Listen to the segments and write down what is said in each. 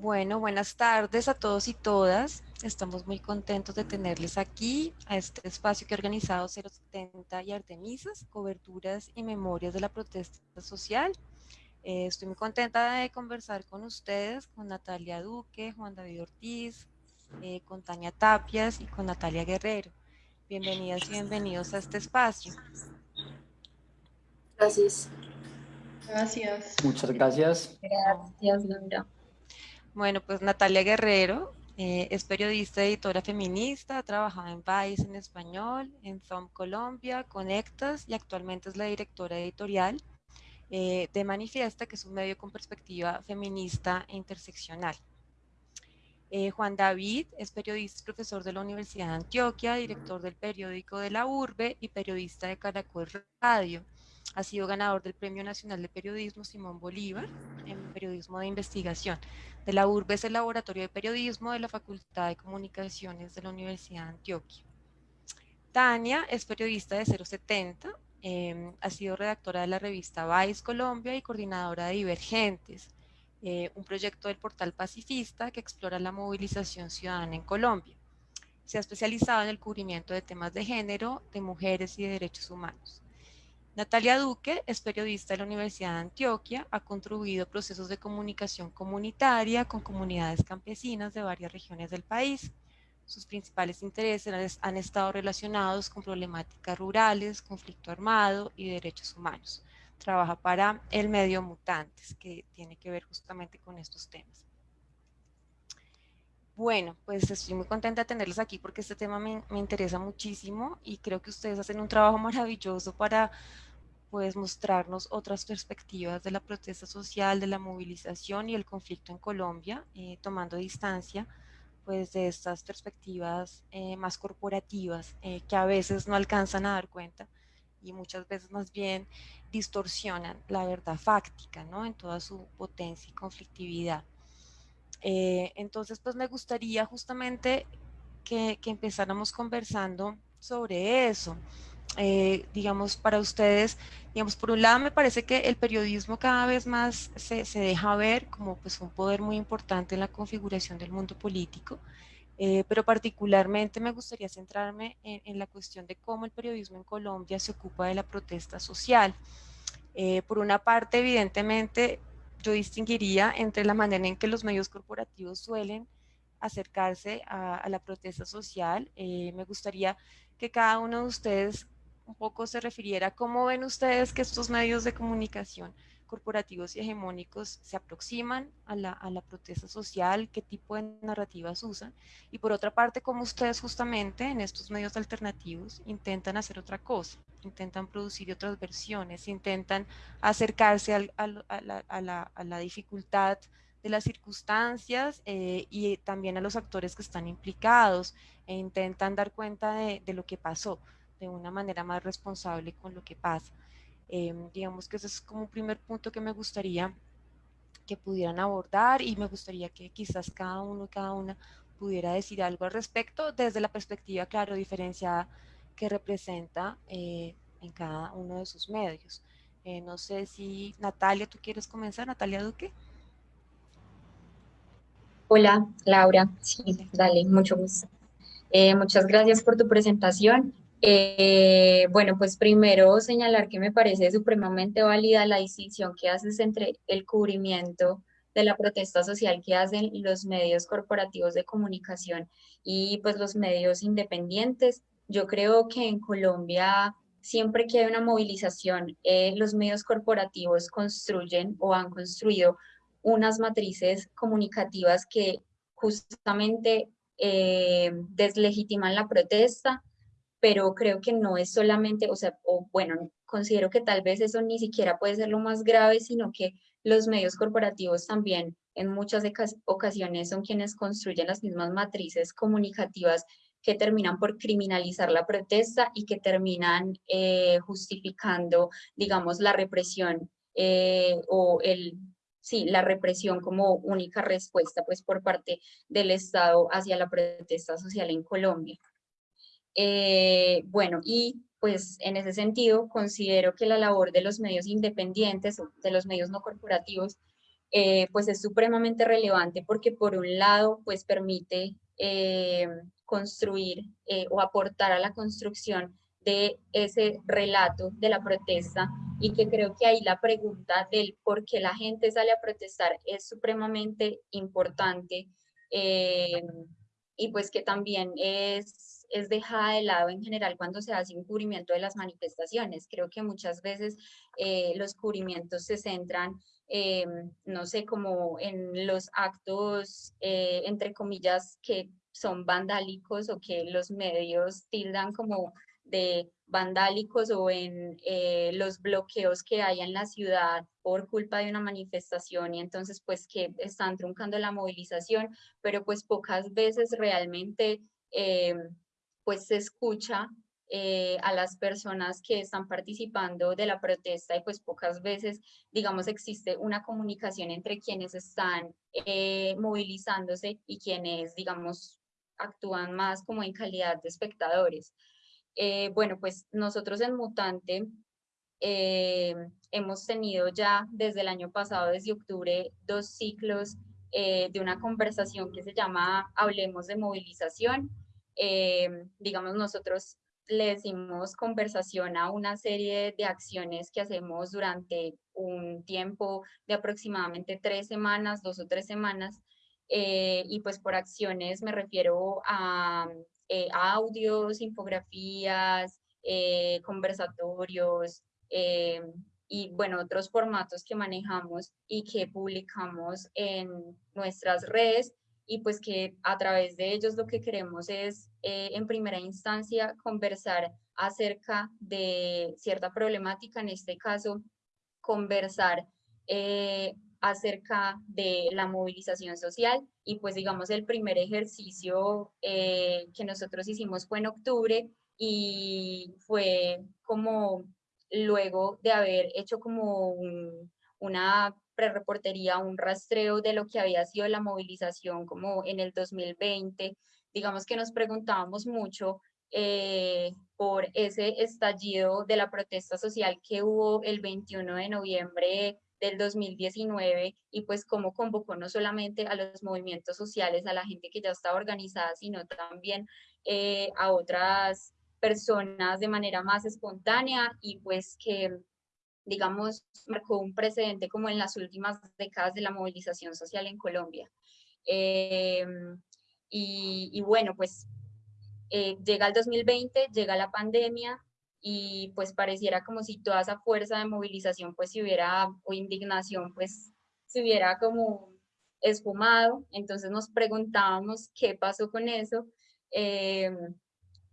Bueno, buenas tardes a todos y todas. Estamos muy contentos de tenerles aquí a este espacio que ha organizado 070 y Artemisas, coberturas y memorias de la protesta social. Eh, estoy muy contenta de conversar con ustedes, con Natalia Duque, Juan David Ortiz, eh, con Tania Tapias y con Natalia Guerrero. Bienvenidas y bienvenidos a este espacio. Gracias. Gracias. Muchas gracias. Gracias, Laura. Bueno, pues Natalia Guerrero eh, es periodista, editora feminista, ha trabajado en Vice en español, en ZOM Colombia, Conectas y actualmente es la directora editorial eh, de Manifiesta, que es un medio con perspectiva feminista e interseccional. Eh, Juan David es periodista y profesor de la Universidad de Antioquia, director del periódico de la Urbe y periodista de Caracol Radio. Ha sido ganador del Premio Nacional de Periodismo Simón Bolívar en periodismo de investigación. De la Urbe es el Laboratorio de Periodismo de la Facultad de Comunicaciones de la Universidad de Antioquia. Tania es periodista de 070, Em, ha sido redactora de la revista Vice Colombia y coordinadora de Divergentes, eh, un proyecto del portal pacifista que explora la movilización ciudadana en Colombia. Se ha especializado en el cubrimiento de temas de género, de mujeres y de derechos humanos. Natalia Duque es periodista de la Universidad de Antioquia, ha contribuido a procesos de comunicación comunitaria con comunidades campesinas de varias regiones del país. Sus principales intereses han estado relacionados con problemáticas rurales, conflicto armado y derechos humanos. Trabaja para el medio Mutantes, que tiene que ver justamente con estos temas. Bueno, pues estoy muy contenta de tenerlos aquí porque este tema me, me, interesa muchísimo y creo que ustedes hacen un trabajo maravilloso para pues, mostrarnos otras perspectivas de la protesta social, de la movilización y el conflicto en Colombia, eh, tomando distancia pues de estas perspectivas eh, más corporativas eh, que a veces no alcanzan a dar cuenta y muchas veces más bien distorsionan la verdad fáctica, ¿no? En toda su potencia y conflictividad. Eh, entonces, pues me gustaría justamente que, que empezáramos conversando sobre eso. Eh, digamos, para ustedes, digamos, por un lado me parece que el periodismo cada vez más se, se deja ver como pues un poder muy importante en la configuración del mundo político, eh, pero particularmente me gustaría centrarme en, en, la cuestión de cómo el periodismo en Colombia se ocupa de la protesta social. Eh, por una parte, evidentemente, yo distinguiría entre la manera en que los medios corporativos suelen acercarse a, a la protesta social. Eh, me gustaría que cada uno de ustedes un poco se refiriera cómo ven ustedes que estos medios de comunicación corporativos y hegemónicos se aproximan a la, a la, protesta social, qué tipo de narrativas usan, y por otra parte, cómo ustedes justamente en estos medios alternativos intentan hacer otra cosa, intentan producir otras versiones, intentan acercarse al, al, a, la, a, la, a, la, dificultad de las circunstancias eh, y también a los actores que están implicados, e intentan dar cuenta de, de lo que pasó de una manera más responsable con lo que pasa. Eh, digamos que ese es como un primer punto que me gustaría que pudieran abordar y me gustaría que quizás cada uno y cada una pudiera decir algo al respecto desde la perspectiva, claro, diferenciada que representa eh, en cada uno de sus medios. Eh, no sé si Natalia, ¿tú quieres comenzar? Natalia Duque. Hola, Laura. Sí, dale, mucho gusto. Eh, muchas gracias por tu presentación. Eh, bueno, pues primero señalar que me parece supremamente válida la distinción que haces entre el cubrimiento de la protesta social que hacen los medios corporativos de comunicación y pues los medios independientes. Yo creo que en Colombia siempre que hay una movilización, eh, los medios corporativos construyen o han construido unas matrices comunicativas que justamente eh, deslegitiman la protesta, pero creo que no es solamente, o sea, o bueno, considero que tal vez eso ni siquiera puede ser lo más grave, sino que los medios corporativos también en muchas ocasiones son quienes construyen las mismas matrices comunicativas que terminan por criminalizar la protesta y que terminan eh, justificando, digamos, la represión eh, o el, sí, la represión como única respuesta pues por parte del Estado hacia la protesta social en Colombia. Eh, bueno, y pues en ese sentido considero que la labor de los medios independientes de los medios no corporativos eh, pues es supremamente relevante porque por un lado, pues permite eh, construir o aportar a la construcción de ese relato de la protesta y que creo que ahí la pregunta del por qué la gente sale a protestar es supremamente importante y pues que también es, es dejada de lado en general cuando se hace un cubrimiento de las manifestaciones. Creo que muchas veces los cubrimientos se centran eh, no sé, como en los actos, eh, entre comillas, que son vandálicos o que los medios tildan como de vandálicos o en eh, los bloqueos que hay en la ciudad por culpa de una manifestación y entonces pues que están truncando la movilización, pero pues pocas veces realmente pues se escucha eh, a las personas que están participando de la protesta y pues pocas veces, digamos, existe una comunicación entre quienes están eh, movilizándose y quienes, digamos, actúan más como en calidad de espectadores. Eh, bueno, pues nosotros en Mutante hemos tenido ya desde el año pasado, desde octubre, dos ciclos de una conversación que se llama Hablemos de Movilización. Digamos, nosotros le decimos conversación a una serie de acciones que hacemos durante un tiempo de aproximadamente tres semanas, dos o tres semanas. Eh, y pues por acciones me refiero a, eh, audios, infografías, eh, conversatorios y bueno, otros formatos que manejamos y que publicamos en nuestras redes y pues que a través de ellos lo que queremos es eh, en primera instancia conversar acerca de cierta problemática, en este caso conversar eh, acerca de la movilización social y pues digamos el primer ejercicio eh, que nosotros hicimos fue en octubre y fue como luego de haber hecho como una prereportería, un rastreo de lo que había sido la movilización como en el 2020. Digamos que nos preguntábamos mucho eh, por ese estallido de la protesta social que hubo el 21 de noviembre del 2019 y pues cómo convocó no solamente a los movimientos sociales, a la gente que ya estaba organizada, sino también eh, a otras personas de manera más espontánea y pues que digamos, marcó un precedente como en las últimas décadas de la movilización social en Colombia. Em, y, bueno, pues eh, llega el 2020, llega la pandemia y pues pareciera como si toda esa fuerza de movilización pues si hubiera, o indignación pues se hubiera como esfumado. Entonces nos preguntábamos qué pasó con eso. Em,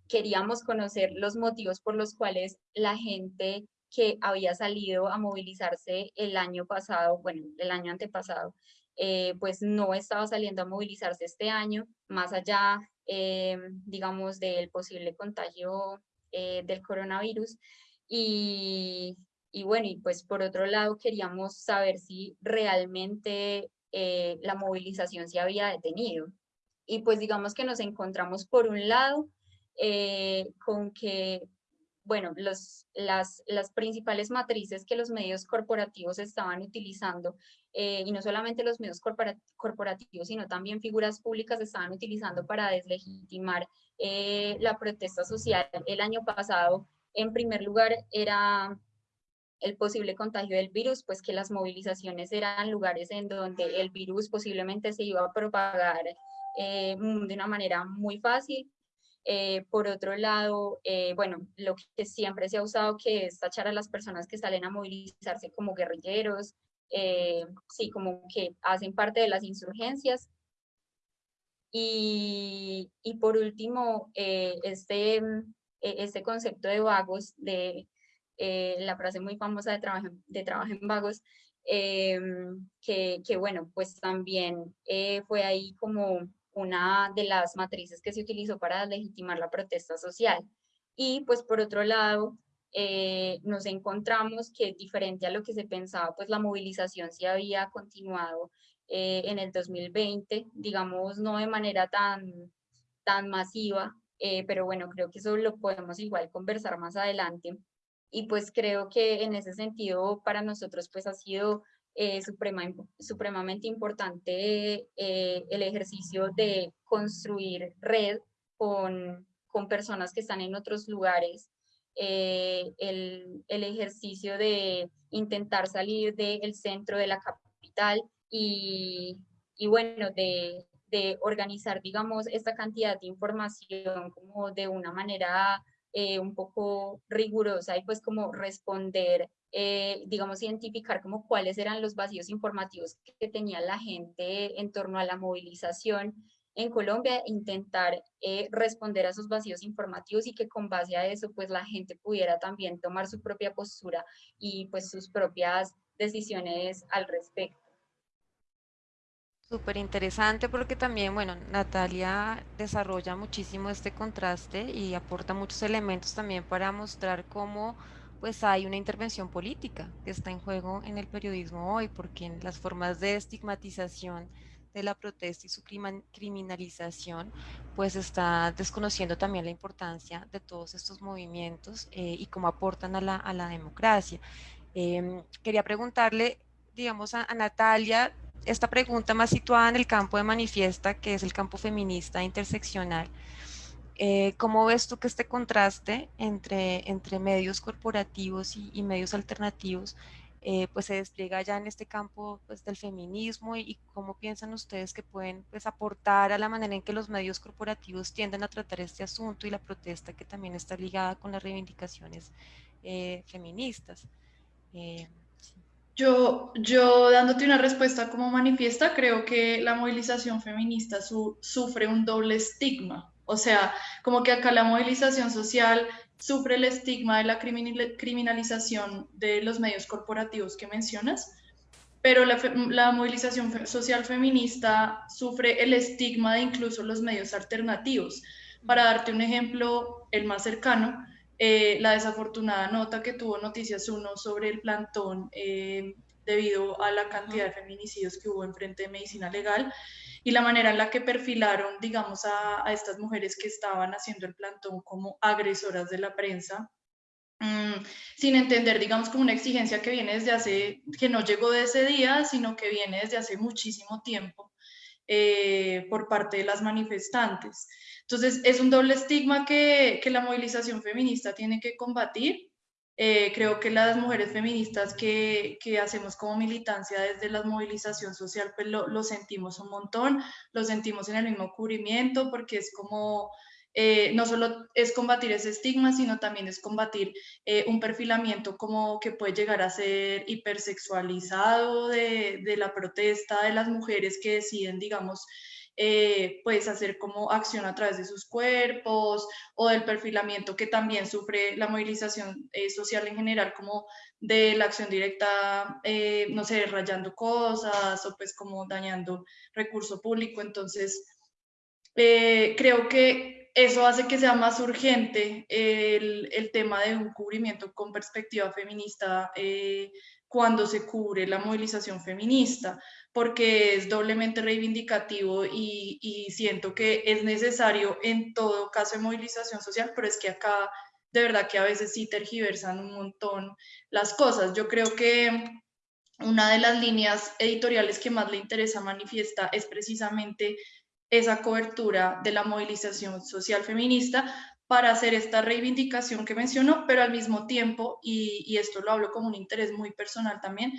queríamos conocer los motivos por los cuales la gente que había salido a movilizarse el año pasado, bueno, el año antepasado, eh, pues no estaba saliendo a movilizarse este año, más allá, eh, digamos, del posible contagio eh, del coronavirus. Y, y, bueno, y pues por otro lado queríamos saber si realmente la movilización se había detenido. Y pues digamos que nos encontramos por un lado con que bueno, las, principales matrices que los medios corporativos estaban utilizando, eh, y no solamente los medios corporativos, sino también figuras públicas estaban utilizando para deslegitimar eh, la protesta social. El año pasado, en primer lugar era el posible contagio del virus, pues que las movilizaciones eran lugares en donde el virus posiblemente se iba a propagar eh, de una manera muy fácil eh, por otro lado, eh, bueno, lo que siempre se ha usado que es tachar a las personas que salen a movilizarse como guerrilleros, eh, sí, como que hacen parte de las insurgencias. Y, y por último, este, este concepto de vagos, de la frase muy famosa de trabajo, de trabajo en vagos, que, que, bueno, pues también fue ahí como una de las matrices que se utilizó para legitimar la protesta social. Y pues por otro lado, eh, nos encontramos que diferente a lo que se pensaba, pues la movilización sí había continuado eh, en el 2020, digamos, no de manera tan, tan masiva, eh, pero bueno, creo que eso lo podemos igual conversar más adelante. Y pues creo que en ese sentido para nosotros pues ha sido eh, supremamente importante eh, el ejercicio de construir red con, con, personas que están en otros lugares, eh, el, el, ejercicio de intentar salir del centro de la capital y, y bueno, de, de, organizar, digamos, esta cantidad de información como de una manera un poco rigurosa y pues como responder eh, digamos, identificar como cuáles eran los vacíos informativos que tenía la gente en torno a la movilización en Colombia, intentar eh, responder a esos vacíos informativos y que con base a eso, pues la gente pudiera también tomar su propia postura y pues sus propias decisiones al respecto. Súper interesante porque también, bueno, Natalia desarrolla muchísimo este contraste y aporta muchos elementos también para mostrar cómo pues hay una intervención política que está en juego en el periodismo hoy, porque en las formas de estigmatización de la protesta y su criminalización, pues está desconociendo también la importancia de todos estos movimientos eh, y cómo aportan a la, a la democracia. Em, quería preguntarle, digamos, a, a Natalia, esta pregunta más situada en el campo de manifiesta, que es el campo feminista interseccional. Eh, ¿Cómo ves tú que este contraste entre, entre medios corporativos y, medios alternativos eh, pues se despliega ya en este campo pues, del feminismo y, cómo piensan ustedes que pueden pues, aportar a la manera en que los medios corporativos tienden a tratar este asunto y la protesta que también está ligada con las reivindicaciones eh, feministas? Yo, yo dándote una respuesta como manifiesta, creo que la movilización feminista sufre un doble estigma. O sea, como que acá la movilización social sufre el estigma de la criminalización de los medios corporativos que mencionas, pero la, movilización social feminista sufre el estigma de incluso los medios alternativos. Para darte un ejemplo, el más cercano, eh, la desafortunada nota que tuvo Noticias 1 sobre el plantón eh, debido a la cantidad de feminicidios que hubo en frente de medicina legal, y la manera en la que perfilaron, digamos, a, estas mujeres que estaban haciendo el plantón como agresoras de la prensa, mm, sin entender, digamos, como una exigencia que viene desde hace, que no llegó de ese día, sino que viene desde hace muchísimo tiempo eh, por parte de las manifestantes. Entonces, es un doble estigma que, que la movilización feminista tiene que combatir eh, creo que las mujeres feministas que, que, hacemos como militancia desde la movilización social, pues lo, lo, sentimos un montón, lo sentimos en el mismo cubrimiento, porque es como, eh, no solo es combatir ese estigma, sino también es combatir eh, un perfilamiento como que puede llegar a ser hipersexualizado de, de la protesta de las mujeres que deciden, digamos, eh, pues hacer como acción a través de sus cuerpos o del perfilamiento que también sufre la movilización eh, social en general, como de la acción directa, eh, no sé, rayando cosas o pues como dañando recurso público. Entonces, creo que eso hace que sea más urgente el, el tema de un cubrimiento con perspectiva feminista cuando se cubre la movilización feminista, porque es doblemente reivindicativo y, y, siento que es necesario en todo caso de movilización social, pero es que acá de verdad que a veces sí tergiversan un montón las cosas. Yo creo que una de las líneas editoriales que más le interesa manifiesta es precisamente esa cobertura de la movilización social feminista para hacer esta reivindicación que menciono, pero al mismo tiempo, y, y, esto lo hablo como un interés muy personal también,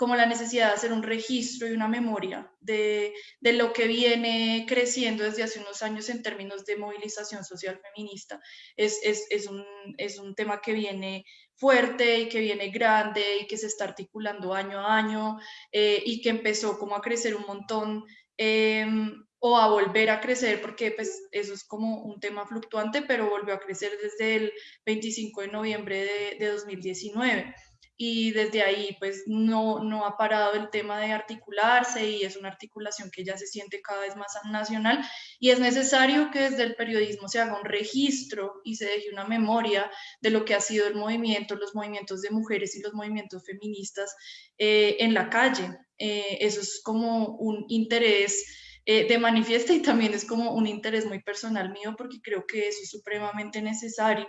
como la necesidad de hacer un registro y una memoria de, de, lo que viene creciendo desde hace unos años en términos de movilización social feminista. Es, es, es, un, es un tema que viene fuerte y que viene grande y que se está articulando año a año eh, y que empezó como a crecer un montón eh, o a volver a crecer, porque pues eso es como un tema fluctuante, pero volvió a crecer desde el 25 de noviembre de, de 2019 y desde ahí pues no, no ha parado el tema de articularse y es una articulación que ya se siente cada vez más nacional y es necesario que desde el periodismo se haga un registro y se deje una memoria de lo que ha sido el movimiento, los movimientos de mujeres y los movimientos feministas eh, en la calle. Eh, eso es como un interés eh, de manifiesta y también es como un interés muy personal mío porque creo que eso es supremamente necesario.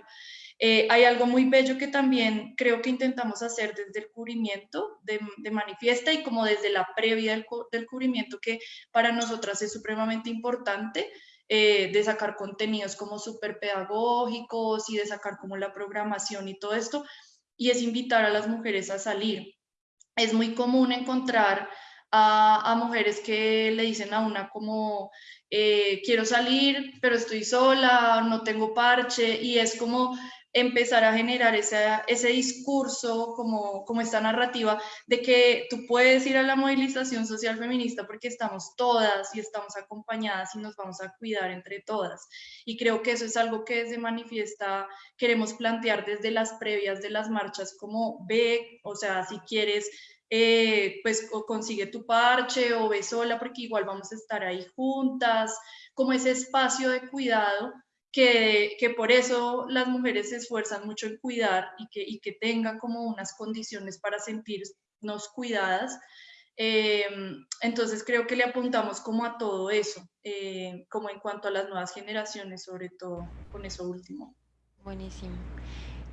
Eh, hay algo muy bello que también creo que intentamos hacer desde el cubrimiento de, manifiesta y como desde la previa del, del, cubrimiento que para nosotras es supremamente importante. Eh, de sacar contenidos como súper pedagógicos y de sacar como la programación y todo esto, y es invitar a las mujeres a salir. Es muy común encontrar a, mujeres que le dicen a una como, eh, quiero salir, pero estoy sola, no tengo parche, y es como empezar a generar ese discurso, como, como esta narrativa de que tú puedes ir a la movilización social feminista porque estamos todas y estamos acompañadas y nos vamos a cuidar entre todas. Y creo que eso es algo que desde Manifiesta queremos plantear desde las previas de las marchas, como ve, o sea, si quieres eh, pues consigue tu parche o ve sola porque igual vamos a estar ahí juntas, como ese espacio de cuidado que, que por eso las mujeres se esfuerzan mucho en cuidar y que, y que tengan como unas condiciones para sentirnos cuidadas. Eh, entonces creo que le apuntamos como a todo eso, eh, como en cuanto a las nuevas generaciones, sobre todo con eso último. Buenísimo.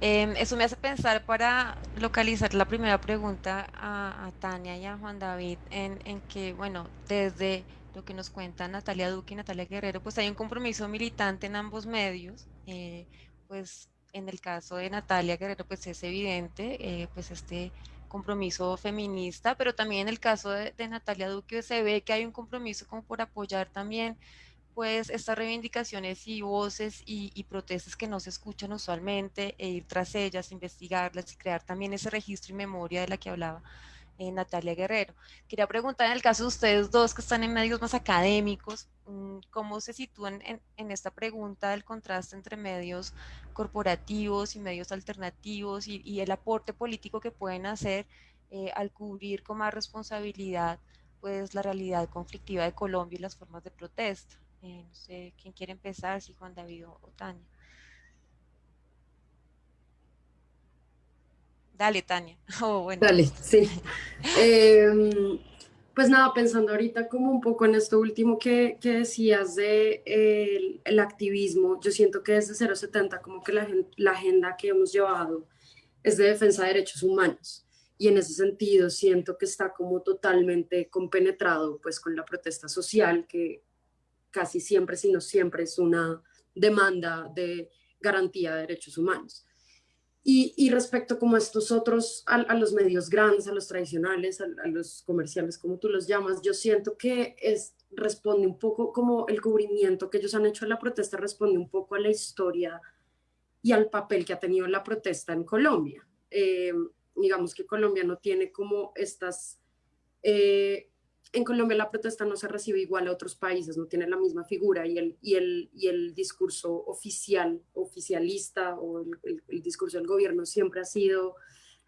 Em, eso me hace pensar para localizar la primera pregunta a, Tania y a Juan David en, en, que, bueno, desde lo que nos cuentan Natalia Duque y Natalia Guerrero, pues hay un compromiso militante en ambos medios, eh, pues en el caso de Natalia Guerrero, pues es evidente, eh, pues este compromiso feminista, pero también en el caso de, de Natalia Duque se ve que hay un compromiso como por apoyar también pues estas reivindicaciones y voces y, protestas que no se escuchan usualmente e ir tras ellas, investigarlas y crear también ese registro y memoria de la que hablaba eh, Natalia Guerrero. Quería preguntar en el caso de ustedes dos que están en medios más académicos, mm, ¿cómo se sitúan en, esta pregunta del contraste entre medios corporativos y medios alternativos y, el aporte político que pueden hacer eh, al cubrir con más responsabilidad pues la realidad conflictiva de Colombia y las formas de protesta? Eh, no sé quién quiere empezar, si Juan David o, Tania. Dale, Tania. Oh. Dale, sí. Em, pues nada, pensando ahorita como un poco en esto último que, que decías de el, activismo, yo siento que desde 070 como que la, la agenda que hemos llevado es de defensa de derechos humanos y en ese sentido siento que está como totalmente compenetrado pues con la protesta social que casi siempre, si no siempre, es una demanda de garantía de derechos humanos. Y, respecto como a estos otros, a, los medios grandes, a los tradicionales, a, los comerciales, como tú los llamas, yo siento que es, responde un poco como el cubrimiento que ellos han hecho a la protesta, responde un poco a la historia y al papel que ha tenido la protesta en Colombia. Eh, digamos que Colombia no tiene como estas eh, en Colombia la protesta no se recibe igual a otros países, no tiene la misma figura y el, y el, y el discurso oficial, oficialista o el, discurso del gobierno siempre ha sido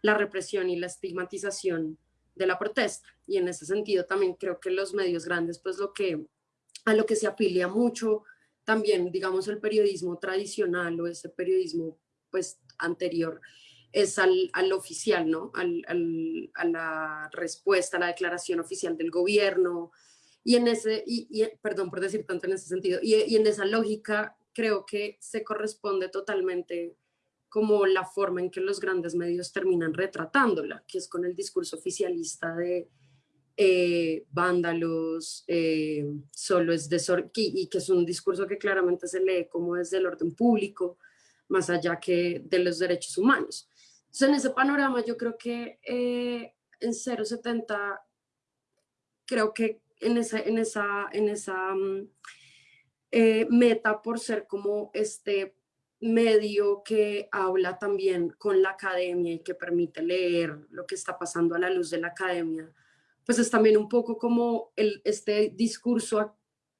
la represión y la estigmatización de la protesta. Y en ese sentido también creo que los medios grandes, pues lo que, a lo que se afilia mucho también, digamos, el periodismo tradicional o ese periodismo pues anterior, es al, al oficial, ¿no? Al, al, a la respuesta, a la declaración oficial del gobierno. Y en ese, y, perdón por decir tanto en ese sentido, y, y, en esa lógica creo que se corresponde totalmente como la forma en que los grandes medios terminan retratándola, que es con el discurso oficialista de eh, vándalos, eh, solo es de y que es un discurso que claramente se lee como desde el orden público, más allá que de los derechos humanos. Entonces, en ese panorama yo creo que eh, en 070, creo que en esa, en esa, en esa mm, eh, meta por ser como este medio que habla también con la academia y que permite leer lo que está pasando a la luz de la academia, pues es también un poco como el, este discurso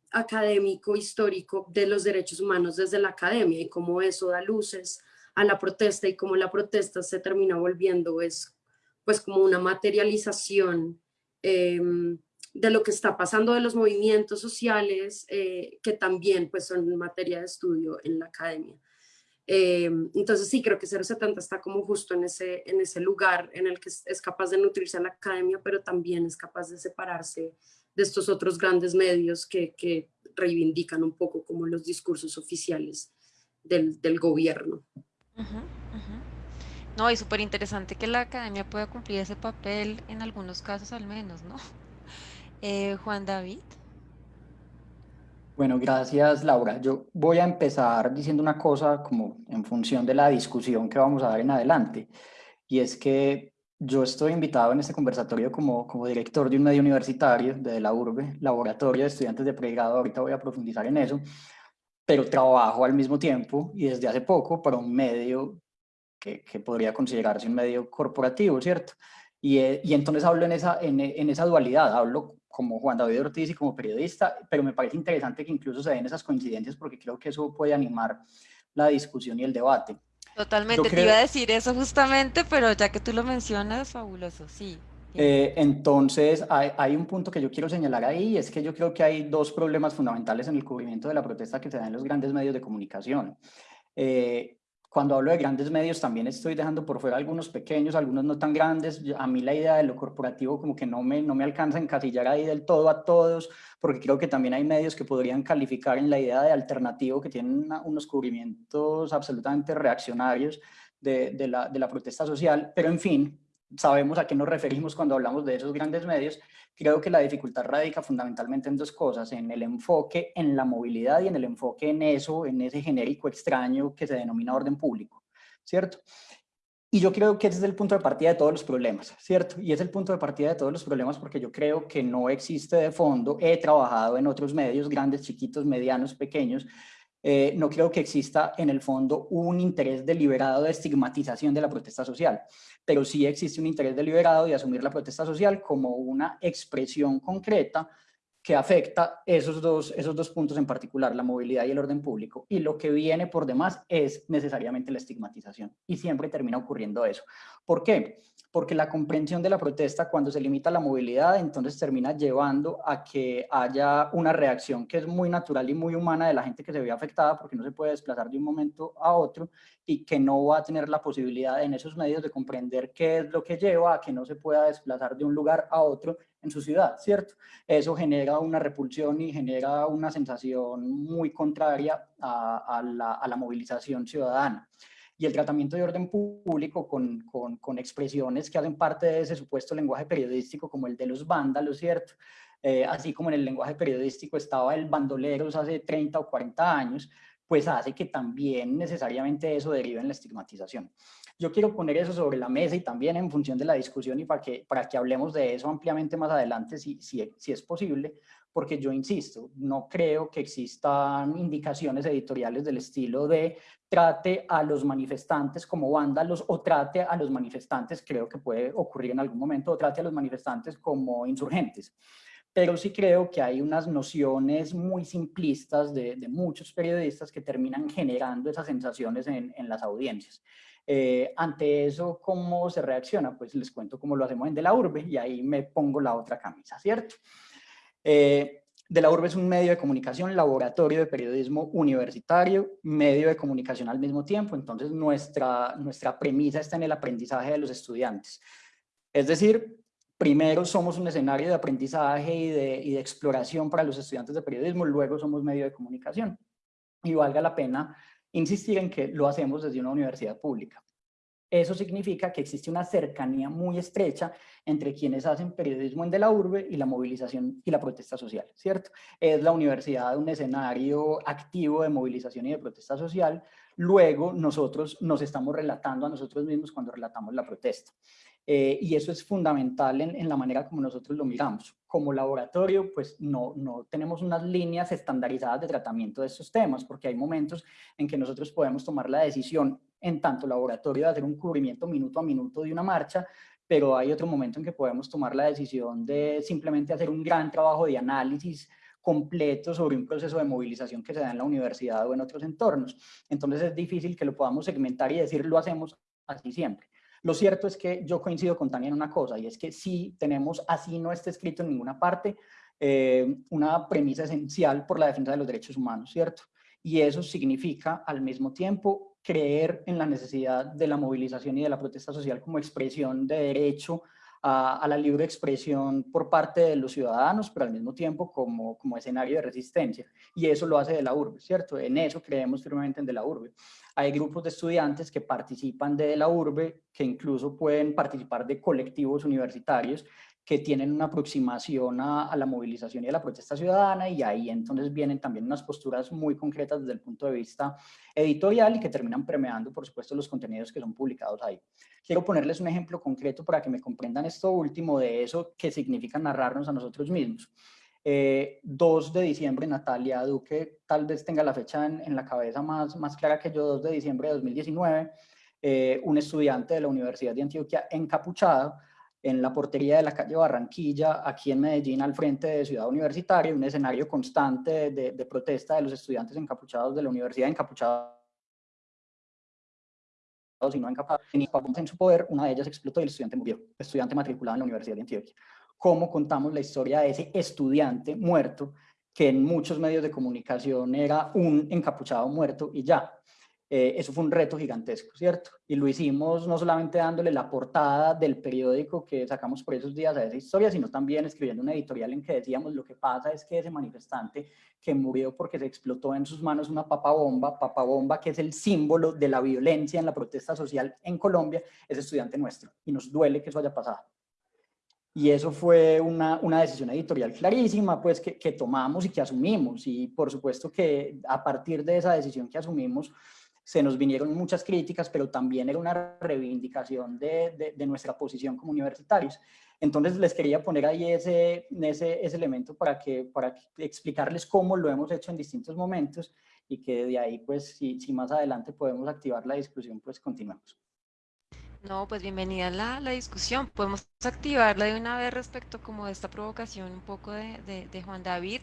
académico, histórico de los derechos humanos desde la academia y cómo eso da luces a la protesta y como la protesta se termina volviendo es pues como una materialización em, de lo que está pasando de los movimientos sociales eh, que también pues son materia de estudio en la academia. Em, entonces sí, creo que 070 está como justo en ese, en ese lugar en el que es, capaz de nutrirse a la academia, pero también es capaz de separarse de estos otros grandes medios que, que reivindican un poco como los discursos oficiales del, del gobierno. No, y súper interesante que la academia pueda cumplir ese papel en algunos casos al menos, ¿no? Eh, Juan David. Bueno, gracias Laura. Yo voy a empezar diciendo una cosa como en función de la discusión que vamos a dar en adelante. Y es que yo estoy invitado en este conversatorio como, como director de un medio universitario de la URBE, Laboratorio de Estudiantes de Pregrado, ahorita voy a profundizar en eso, pero trabajo al mismo tiempo y desde hace poco para un medio que, que podría considerarse un medio corporativo, ¿cierto? Y, eh, y entonces hablo en esa, en, en esa dualidad, hablo como Juan David Ortiz y como periodista, pero me parece interesante que incluso se den esas coincidencias porque creo que eso puede animar la discusión y el debate. Totalmente, te iba a decir eso justamente, pero ya que tú lo mencionas, fabuloso, sí. Eh, entonces, hay, hay, un punto que yo quiero señalar ahí, es que yo creo que hay dos problemas fundamentales en el cubrimiento de la protesta que se da en los grandes medios de comunicación. Eh, cuando hablo de grandes medios también estoy dejando por fuera algunos pequeños, algunos no tan grandes. A mí la idea de lo corporativo como que no me, no me alcanza a encasillar ahí del todo a todos, porque creo que también hay medios que podrían calificar en la idea de alternativo, que tienen unos cubrimientos absolutamente reaccionarios de, de, la, de la protesta social. Pero en fin, sabemos a qué nos referimos cuando hablamos de esos grandes medios, creo que la dificultad radica fundamentalmente en dos cosas, en el enfoque en la movilidad y en el enfoque en eso, en ese genérico extraño que se denomina orden público, ¿cierto? Y yo creo que ese es el punto de partida de todos los problemas, ¿cierto? Y es el punto de partida de todos los problemas porque yo creo que no existe de fondo, he trabajado en otros medios, grandes, chiquitos, medianos, pequeños, eh, no creo que exista en el fondo un interés deliberado de estigmatización de la protesta social, pero sí existe un interés deliberado de asumir la protesta social como una expresión concreta que afecta esos dos, esos dos puntos en particular, la movilidad y el orden público. Y lo que viene por demás es necesariamente la estigmatización. Y siempre termina ocurriendo eso. ¿Por qué? Porque la comprensión de la protesta cuando se limita la movilidad, entonces termina llevando a que haya una reacción que es muy natural y muy humana de la gente que se ve afectada porque no se puede desplazar de un momento a otro y que no va a tener la posibilidad en esos medios de comprender qué es lo que lleva a que no se pueda desplazar de un lugar a otro en su ciudad, ¿cierto? Eso genera una repulsión y genera una sensación muy contraria a, a, la, movilización ciudadana y el tratamiento de orden público con, con, con, expresiones que hacen parte de ese supuesto lenguaje periodístico como el de los vándalos, ¿cierto? Eh, así como en el lenguaje periodístico estaba el bandoleros hace 30 o 40 años, pues hace que también necesariamente eso derive en la estigmatización. Yo quiero poner eso sobre la mesa y también en función de la discusión y para que, para que hablemos de eso ampliamente más adelante, si, si, si es posible, porque yo insisto, no creo que existan indicaciones editoriales del estilo de trate a los manifestantes como vándalos o trate a los manifestantes, creo que puede ocurrir en algún momento, o trate a los manifestantes como insurgentes pero sí creo que hay unas nociones muy simplistas de, muchos periodistas que terminan generando esas sensaciones en, las audiencias. Eh, ante eso, ¿cómo se reacciona? Pues les cuento cómo lo hacemos en De la Urbe y ahí me pongo la otra camisa, ¿cierto? Eh, de la Urbe es un medio de comunicación, laboratorio de periodismo universitario, medio de comunicación al mismo tiempo, entonces nuestra, nuestra premisa está en el aprendizaje de los estudiantes. Es decir, primero somos un escenario de aprendizaje y de, exploración para los estudiantes de periodismo, luego somos medio de comunicación. Y valga la pena insistir en que lo hacemos desde una universidad pública. Eso significa que existe una cercanía muy estrecha entre quienes hacen periodismo en de la urbe y la movilización y la protesta social, ¿cierto? Es la universidad un escenario activo de movilización y de protesta social, luego nosotros nos estamos relatando a nosotros mismos cuando relatamos la protesta. Eh, y eso es fundamental en, la manera como nosotros lo miramos. Como laboratorio, pues no, no tenemos unas líneas estandarizadas de tratamiento de estos temas, porque hay momentos en que nosotros podemos tomar la decisión en tanto laboratorio de hacer un cubrimiento minuto a minuto de una marcha, pero hay otro momento en que podemos tomar la decisión de simplemente hacer un gran trabajo de análisis completo sobre un proceso de movilización que se da en la universidad o en otros entornos. Entonces es difícil que lo podamos segmentar y decir lo hacemos así siempre. Lo cierto es que yo coincido con Tania en una cosa, y es que sí tenemos, así no está escrito en ninguna parte, eh, una premisa esencial por la defensa de los derechos humanos, ¿cierto? Y eso significa al mismo tiempo creer en la necesidad de la movilización y de la protesta social como expresión de derecho a, la libre expresión por parte de los ciudadanos, pero al mismo tiempo como, como escenario de resistencia. Y eso lo hace de la urbe, ¿cierto? En eso creemos firmemente en de la urbe. Hay grupos de estudiantes que participan de la urbe, que incluso pueden participar de colectivos universitarios que tienen una aproximación a, la movilización y a la protesta ciudadana y ahí entonces vienen también unas posturas muy concretas desde el punto de vista editorial y que terminan premiando, por supuesto, los contenidos que son publicados ahí. Quiero ponerles un ejemplo concreto para que me comprendan esto último de eso que significa narrarnos a nosotros mismos. 2 eh, de diciembre, Natalia Duque tal vez tenga la fecha en, la cabeza más, más clara que yo, 2 de diciembre de 2019, eh, un estudiante de la Universidad de Antioquia encapuchado en la portería de la calle Barranquilla, aquí en Medellín, al frente de Ciudad Universitaria, un escenario constante de, protesta de los estudiantes encapuchados de la universidad, encapuchados y no encapuchados, en su poder, una de ellas explotó y el estudiante murió, estudiante matriculado en la Universidad de Antioquia. ¿Cómo contamos la historia de ese estudiante muerto, que en muchos medios de comunicación era un encapuchado muerto y ya? Eh, eso fue un reto gigantesco, ¿cierto? Y lo hicimos no solamente dándole la portada del periódico que sacamos por esos días a esa historia, sino también escribiendo una editorial en que decíamos lo que pasa es que ese manifestante que murió porque se explotó en sus manos una papa bomba, papa bomba que es el símbolo de la violencia en la protesta social en Colombia, es estudiante nuestro y nos duele que eso haya pasado. Y eso fue una, una decisión editorial clarísima, pues, que, que tomamos y que asumimos. Y por supuesto que a partir de esa decisión que asumimos, se nos vinieron muchas críticas, pero también era una reivindicación de, de, nuestra posición como universitarios. Entonces les quería poner ahí ese, ese, ese elemento para, que, para explicarles cómo lo hemos hecho en distintos momentos y que de ahí, pues, si, si más adelante podemos activar la discusión, pues continuamos. No, pues bienvenida a la, la, discusión. Podemos activarla de una vez respecto como de esta provocación un poco de, de, de Juan David.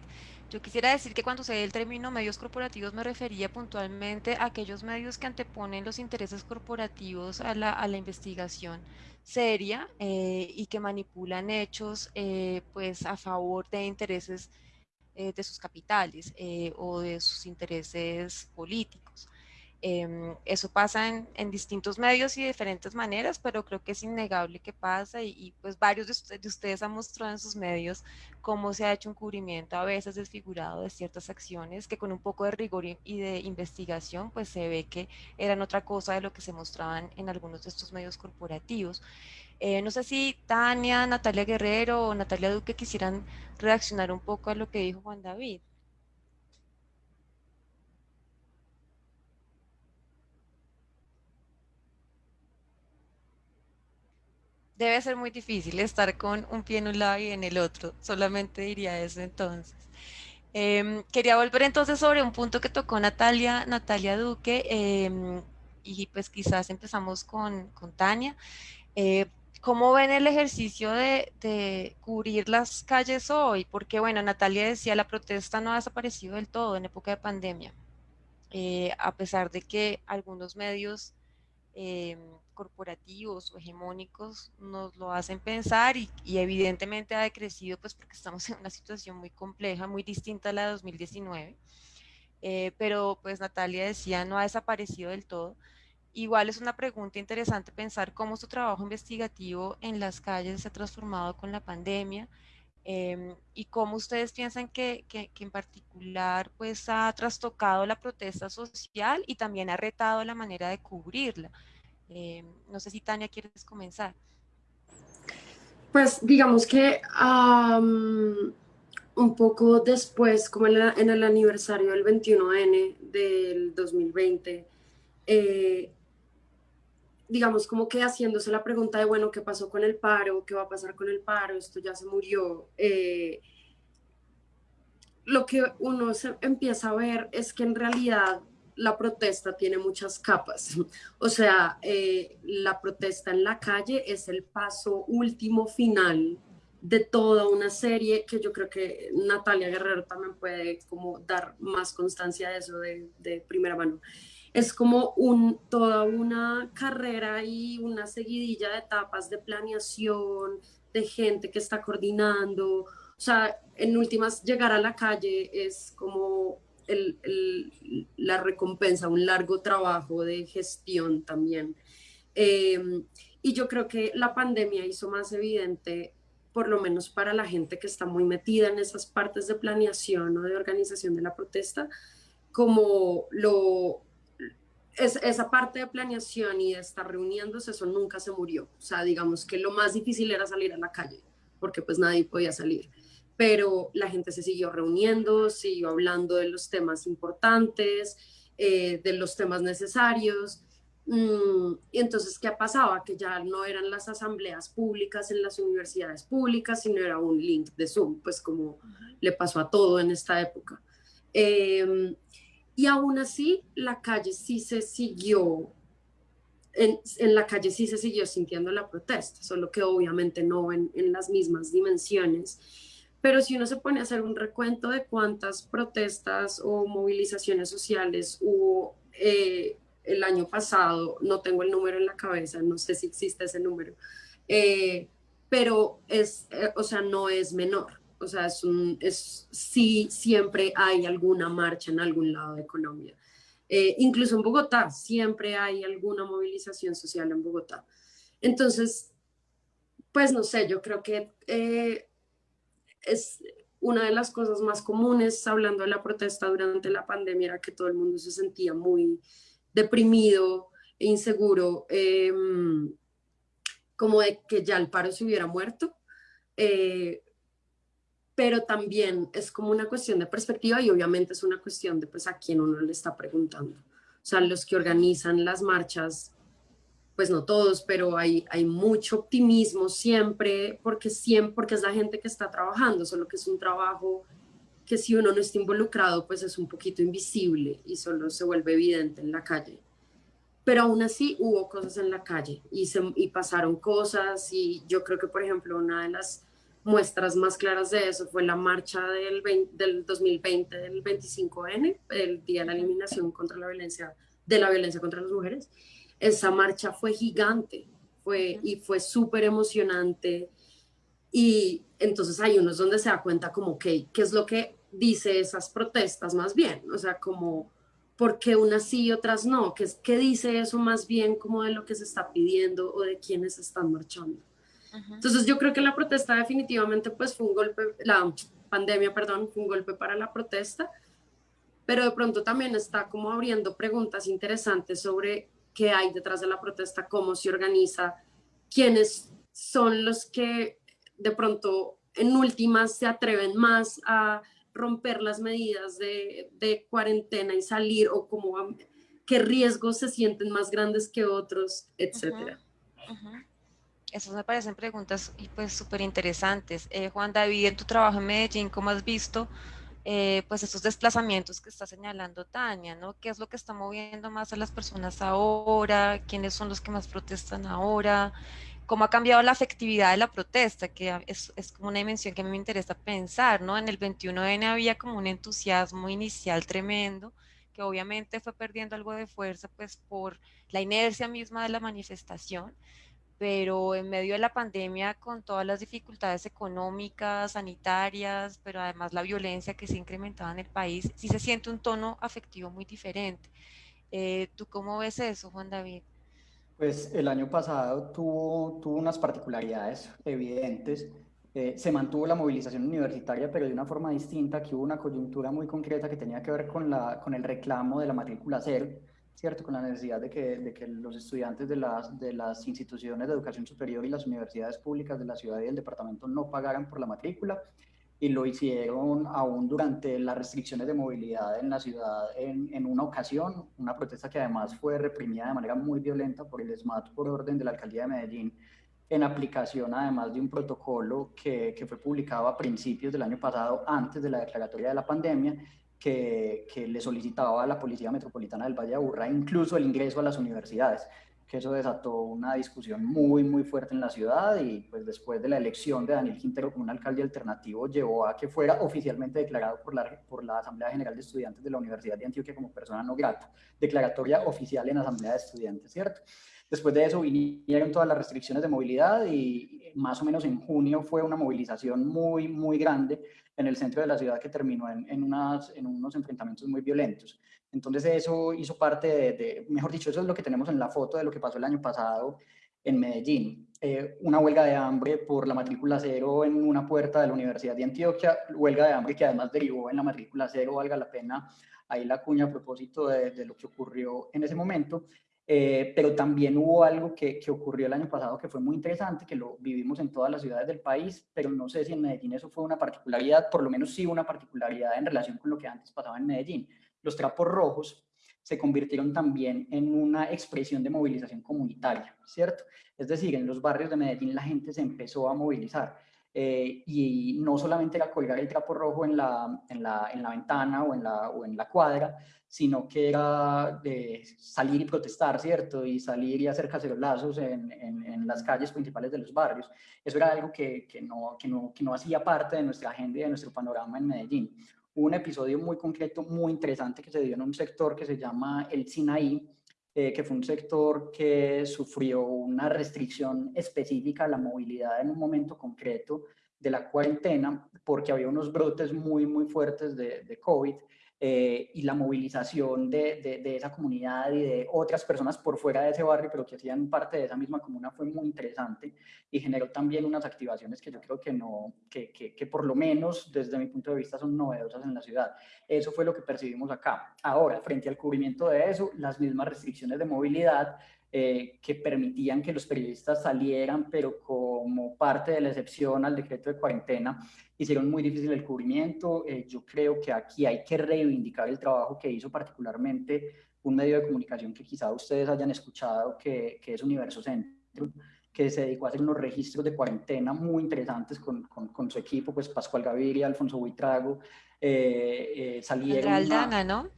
Yo quisiera decir que cuando se ve el término medios corporativos me refería puntualmente a aquellos medios que anteponen los intereses corporativos a la, a la investigación seria eh, y que manipulan hechos eh, pues a favor de intereses eh, de sus capitales o de sus intereses políticos. Em, eso pasa en, distintos medios y diferentes maneras, pero creo que es innegable que pasa y, pues varios de, ustedes han mostrado en sus medios cómo se ha hecho un cubrimiento a veces desfigurado de ciertas acciones que con un poco de rigor y, de investigación pues se ve que eran otra cosa de lo que se mostraban en algunos de estos medios corporativos. Eh, no sé si Tania, Natalia Guerrero o Natalia Duque quisieran reaccionar un poco a lo que dijo Juan David. Debe ser muy difícil estar con un pie en un lado y en el otro. Solamente diría eso entonces. Em, quería volver entonces sobre un punto que tocó Natalia, Natalia Duque, em, y pues quizás empezamos con, con Tania. Eh, ¿Cómo ven el ejercicio de, de, cubrir las calles hoy? Porque bueno, Natalia decía, la protesta no ha desaparecido del todo en época de pandemia, eh, a pesar de que algunos medios em, corporativos o hegemónicos nos lo hacen pensar y, evidentemente ha decrecido pues porque estamos en una situación muy compleja, muy distinta a la de 2019. Eh, pero pues Natalia decía no ha desaparecido del todo. Igual es una pregunta interesante pensar cómo su trabajo investigativo en las calles se ha transformado con la pandemia em, y cómo ustedes piensan que, que, que, en particular pues ha trastocado la protesta social y también ha retado la manera de cubrirla. Eh, no sé si Tania quieres comenzar. Pues digamos que un poco después, como en, el aniversario del 21N del 2020, eh, digamos como que haciéndose la pregunta de, bueno, ¿qué pasó con el paro? ¿Qué va a pasar con el paro? Esto ya se murió. Eh, lo que uno se empieza a ver es que en realidad la protesta tiene muchas capas. O sea, eh, la protesta en la calle es el paso último final de toda una serie que yo creo que Natalia Guerrero también puede como dar más constancia de eso de, primera mano. Es como toda una carrera y una seguidilla de etapas de planeación, de gente que está coordinando. O sea, en últimas, llegar a la calle es como la recompensa, un largo trabajo de gestión también. Em, Y yo creo que la pandemia hizo más evidente, por lo menos para la gente que está muy metida en esas partes de planeación o de organización de la protesta, como lo, es, esa parte de planeación y de estar reuniéndose, eso nunca se murió. O sea, digamos que lo más difícil era salir a la calle, porque pues nadie podía salir. Pero la gente se siguió reuniendo, siguió hablando de los temas importantes, eh, de los temas necesarios. Mm, y entonces, ¿qué pasaba? Que ya no eran las asambleas públicas en las universidades públicas, sino era un link de Zoom, pues como le pasó a todo en esta época. Eh, y aún así, la calle sí se siguió, en, en, la calle sí se siguió sintiendo la protesta, solo que obviamente no en, en, las mismas dimensiones. Pero si uno se pone a hacer un recuento de cuántas protestas o movilizaciones sociales hubo eh, el año pasado, no tengo el número en la cabeza, no sé si existe ese número, eh, pero es, eh, o sea, no es menor o sea, es un, es, sí, siempre hay alguna marcha en algún lado de Colombia. Eh, incluso en Bogotá, siempre hay alguna movilización social en Bogotá. Entonces, pues no sé, yo creo que eh, es una de las cosas más comunes hablando de la protesta durante la pandemia era que todo el mundo se sentía muy deprimido e inseguro, em, como de que ya el paro se hubiera muerto. Eh, pero también es como una cuestión de perspectiva y obviamente es una cuestión de pues a quién uno le está preguntando. O sea, los que organizan las marchas, pues no todos, pero hay, hay mucho optimismo siempre porque, siempre, porque es la gente que está trabajando, solo que es un trabajo que si uno no está involucrado, pues es un poquito invisible y solo se vuelve evidente en la calle. Pero aún así hubo cosas en la calle y, se, y pasaron cosas y yo creo que, por ejemplo, una de las muestras más claras de eso fue la marcha del, del 2020 del 25N, el Día de la Eliminación contra la Violencia, de la Violencia contra las Mujeres. Esa marcha fue gigante fue, y fue súper emocionante. Y entonces hay unos donde se da cuenta como, ok, ¿qué es lo que dice esas protestas más bien? O sea, como, ¿por qué unas sí y otras no? ¿Qué, ¿Qué dice eso más bien como de lo que se está pidiendo o de quiénes están marchando? Entonces yo creo que la protesta definitivamente pues fue un golpe, la pandemia, perdón, fue un golpe para la protesta, pero de pronto también está como abriendo preguntas interesantes sobre qué hay detrás de la protesta, cómo se organiza, quiénes son los que de pronto en últimas se atreven más a romper las medidas de, de cuarentena y salir o como qué riesgos se sienten más grandes que otros, etcétera. Esas me parecen preguntas y pues súper interesantes. Eh, Juan David, en tu trabajo en Medellín, ¿cómo has visto eh, pues esos desplazamientos que está señalando Tania, ¿no? ¿Qué es lo que está moviendo más a las personas ahora? ¿Quiénes son los que más protestan ahora? ¿Cómo ha cambiado la afectividad de la protesta? Que es, es como una dimensión que a mí me interesa pensar, ¿no? En el 21N había como un entusiasmo inicial tremendo que obviamente fue perdiendo algo de fuerza pues por la inercia misma de la manifestación pero en medio de la pandemia, con todas las dificultades económicas, sanitarias, pero además la violencia que se incrementaba en el país, sí se siente un tono afectivo muy diferente. Eh, ¿Tú cómo ves eso, Juan David? Pues el año pasado tuvo, tuvo unas particularidades evidentes. Eh, se mantuvo la movilización universitaria, pero de una forma distinta, que hubo una coyuntura muy concreta que tenía que ver con, la, con el reclamo de la matrícula cero ¿cierto? Con la necesidad de que, de que los estudiantes de las, de las instituciones de educación superior y las universidades públicas de la ciudad y del departamento no pagaran por la matrícula y lo hicieron aún durante las restricciones de movilidad en la ciudad en, en, una ocasión, una protesta que además fue reprimida de manera muy violenta por el SMAT por orden de la alcaldía de Medellín, en aplicación además de un protocolo que, que fue publicado a principios del año pasado, antes de la declaratoria de la pandemia, que, le solicitaba a la Policía Metropolitana del Valle de Aburrá incluso el ingreso a las universidades, que eso desató una discusión muy, muy fuerte en la ciudad y pues después de la elección de Daniel Quintero como un alcalde alternativo llevó a que fuera oficialmente declarado por la, por la Asamblea General de Estudiantes de la Universidad de Antioquia como persona no grata, declaratoria oficial en Asamblea de Estudiantes, ¿cierto? Después de eso vinieron todas las restricciones de movilidad y más o menos en junio fue una movilización muy, muy grande en el centro de la ciudad que terminó en, en, unas, en unos enfrentamientos muy violentos. Entonces eso hizo parte de, mejor dicho, eso es lo que tenemos en la foto de lo que pasó el año pasado en Medellín. Eh, una huelga de hambre por la matrícula cero en una puerta de la Universidad de Antioquia, huelga de hambre que además derivó en la matrícula cero, valga la pena ahí la cuña a propósito de, de lo que ocurrió en ese momento. Eh, pero también hubo algo que, que, ocurrió el año pasado que fue muy interesante, que lo vivimos en todas las ciudades del país, pero no sé si en Medellín eso fue una particularidad, por lo menos sí una particularidad en relación con lo que antes pasaba en Medellín. Los trapos rojos se convirtieron también en una expresión de movilización comunitaria, ¿cierto? Es decir, en los barrios de Medellín la gente se empezó a movilizar. Eh, y no solamente era colgar el trapo rojo en la, en la, en la ventana o en la, o en la cuadra, sino que era de salir y protestar, ¿cierto? Y salir y hacer cacerolazos en, en, en las calles principales de los barrios. Eso era algo que, que, no, que, no, que no hacía parte de nuestra agenda y de nuestro panorama en Medellín. Hubo un episodio muy concreto, muy interesante que se dio en un sector que se llama el Sinaí, eh, que fue un sector que sufrió una restricción específica a la movilidad en un momento concreto de la cuarentena, porque había unos brotes muy, muy fuertes de, de COVID eh, y la movilización de, de, de, esa comunidad y de otras personas por fuera de ese barrio, pero que hacían parte de esa misma comuna, fue muy interesante y generó también unas activaciones que yo creo que no, que, que, que por lo menos desde mi punto de vista son novedosas en la ciudad. Eso fue lo que percibimos acá. Ahora, frente al cubrimiento de eso, las mismas restricciones de movilidad eh, que permitían que los periodistas salieran, pero como parte de la excepción al decreto de cuarentena, hicieron muy difícil el cubrimiento. Eh, yo creo que aquí hay que reivindicar el trabajo que hizo particularmente un medio de comunicación que quizá ustedes hayan escuchado, que, que es Universo Centro, que se dedicó a hacer unos registros de cuarentena muy interesantes con, con, con su equipo, pues Pascual Gaviria, Alfonso Buitrago, eh, eh, salieron... Aldana, ¿no?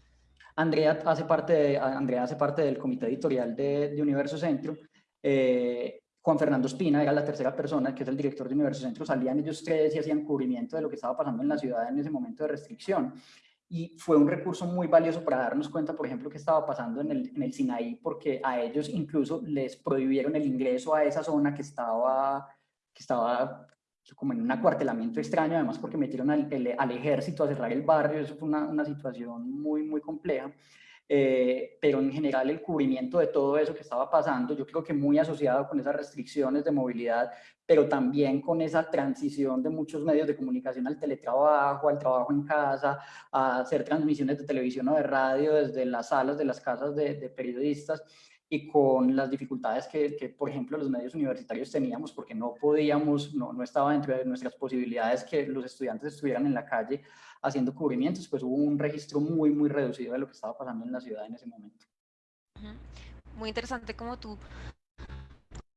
Andrea hace parte, de, Andrea hace parte del comité editorial de, de Universo Centro. Eh, Juan Fernando Espina era la tercera persona, que es el director de Universo Centro. Salían ellos tres y hacían cubrimiento de lo que estaba pasando en la ciudad en ese momento de restricción. Y fue un recurso muy valioso para darnos cuenta, por ejemplo, qué estaba pasando en el, en el Sinaí, porque a ellos incluso les prohibieron el ingreso a esa zona que estaba, que estaba como en un acuartelamiento extraño, además porque metieron al, el, al ejército a cerrar el barrio, eso fue una, una situación muy, muy compleja. Eh, pero en general el cubrimiento de todo eso que estaba pasando, yo creo que muy asociado con esas restricciones de movilidad, pero también con esa transición de muchos medios de comunicación al teletrabajo, al trabajo en casa, a hacer transmisiones de televisión o de radio desde las salas de las casas de, de periodistas, y con las dificultades que, que, por ejemplo, los medios universitarios teníamos, porque no podíamos, no, no estaba dentro de nuestras posibilidades que los estudiantes estuvieran en la calle haciendo cubrimientos, pues hubo un registro muy, muy reducido de lo que estaba pasando en la ciudad en ese momento. Muy interesante como tú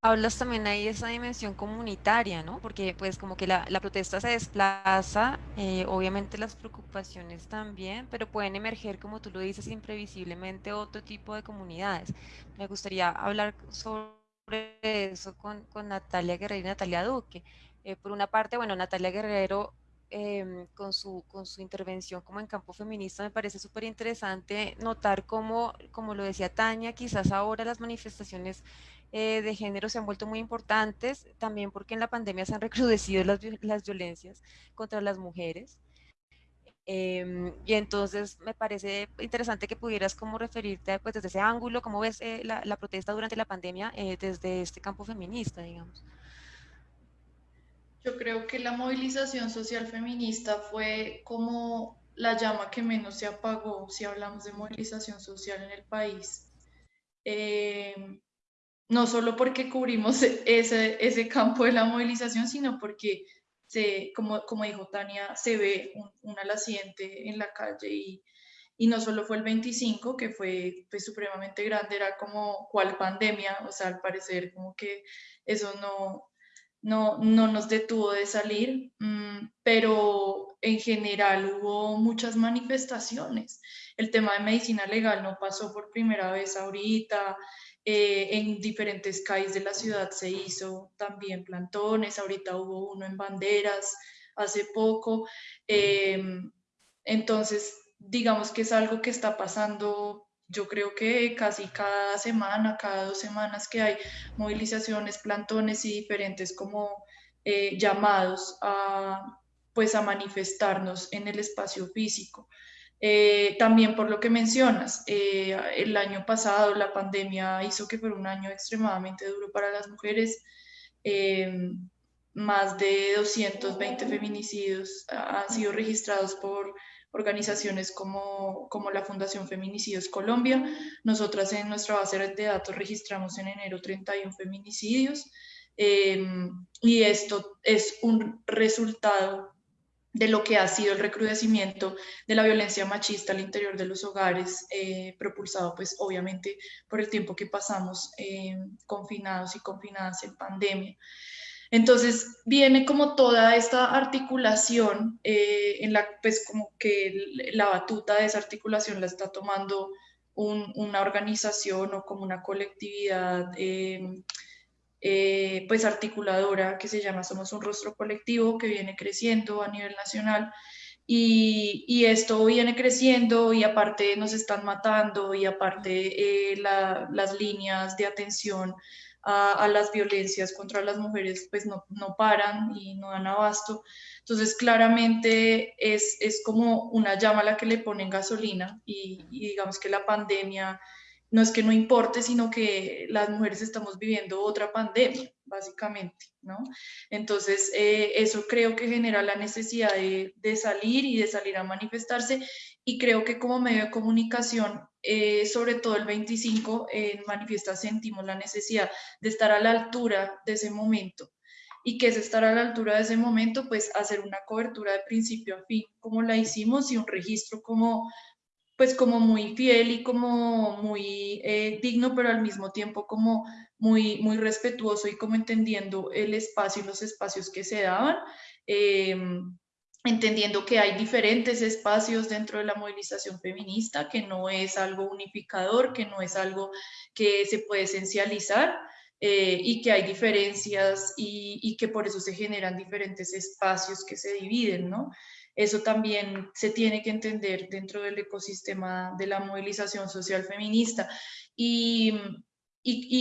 hablas también ahí de esa dimensión comunitaria, ¿no? Porque pues como que la, la protesta se desplaza, eh, obviamente las preocupaciones también, pero pueden emerger, como tú lo dices, imprevisiblemente otro tipo de comunidades. Me gustaría hablar sobre eso con, con Natalia Guerrero y Natalia Duque. Eh, por una parte, bueno, Natalia Guerrero eh, con, su, con su intervención como en campo feminista me parece súper interesante notar cómo, como lo decía Tania, quizás ahora las manifestaciones eh, de género se han vuelto muy importantes, también porque en la pandemia se han recrudecido las, las violencias contra las mujeres. Eh, y entonces me parece interesante que pudieras como referirte pues, desde ese ángulo, cómo ves eh, la, la, protesta durante la pandemia eh, desde este campo feminista, digamos. Yo creo que la movilización social feminista fue como la llama que menos se apagó si hablamos de movilización social en el país. No solo porque cubrimos ese, ese campo de la movilización, sino porque, se, como, como dijo Tania, se ve un, un en la calle y, y, no solo fue el 25, que fue pues, supremamente grande, era como cual pandemia, o sea, al parecer como que eso no, no, no nos detuvo de salir, mmm, pero en general hubo muchas manifestaciones. El tema de medicina legal no pasó por primera vez ahorita, eh, en diferentes calles de la ciudad se hizo también plantones, ahorita hubo uno en banderas hace poco. Eh, entonces, digamos que es algo que está pasando, yo creo que casi cada semana, cada dos semanas que hay movilizaciones, plantones y diferentes como eh, llamados a, pues a manifestarnos en el espacio físico. Eh, también por lo que mencionas, eh, el año pasado la pandemia hizo que fuera un año extremadamente duro para las mujeres. Eh, más de 220 feminicidios han sido registrados por organizaciones como, como la Fundación Feminicidios Colombia. Nosotras en nuestra base de datos registramos en enero 31 feminicidios. y esto es un resultado de lo que ha sido el recrudecimiento de la violencia machista al interior de los hogares, eh, propulsado pues obviamente por el tiempo que pasamos eh, confinados y confinadas en pandemia. Entonces viene como toda esta articulación eh, en la pues como que la batuta de esa articulación la está tomando una organización o como una colectividad eh, pues articuladora que se llama Somos un Rostro Colectivo, que viene creciendo a nivel nacional. Y, esto viene creciendo y aparte nos están matando y aparte eh, las líneas de atención a, las violencias contra las mujeres pues no, no, paran y no dan abasto. Entonces claramente es, es como una llama a la que le ponen gasolina y, y digamos que la pandemia no es que no importe, sino que las mujeres estamos viviendo otra pandemia, básicamente, ¿no? Entonces, eh, eso creo que genera la necesidad de, salir y de salir a manifestarse y creo que como medio de comunicación, eh, sobre todo el 25, en Manifiesta sentimos la necesidad de estar a la altura de ese momento. ¿Y que es estar a la altura de ese momento? Pues hacer una cobertura de principio a fin, como la hicimos, y un registro como pues como muy fiel y como muy eh, digno, pero al mismo tiempo como muy, muy respetuoso y como entendiendo el espacio y los espacios que se daban, em, entendiendo que hay diferentes espacios dentro de la movilización feminista, que no es algo unificador, que no es algo que se puede esencializar. Eh, y que hay diferencias y, y, que por eso se generan diferentes espacios que se dividen, ¿no? Eso también se tiene que entender dentro del ecosistema de la movilización social feminista. Y,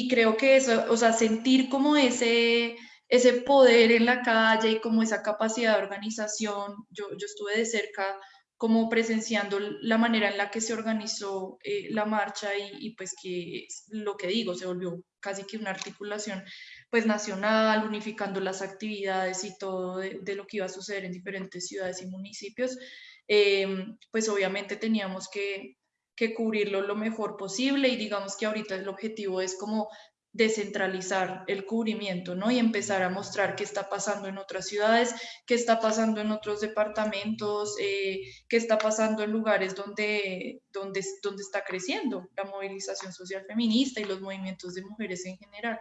creo que eso, o sea, sentir como ese, ese poder en la calle y como esa capacidad de organización, yo, yo estuve de cerca como presenciando la manera en la que se organizó eh, la marcha y, y, pues que lo que digo, se volvió casi que una articulación pues nacional, unificando las actividades y todo de, lo que iba a suceder en diferentes ciudades y municipios, eh, pues obviamente teníamos que, que cubrirlo lo mejor posible y digamos que ahorita el objetivo es como descentralizar el cubrimiento, ¿no? Y empezar a mostrar qué está pasando en otras ciudades, qué está pasando en otros departamentos, eh, qué está pasando en lugares donde, donde, donde está creciendo la movilización social feminista y los movimientos de mujeres en general.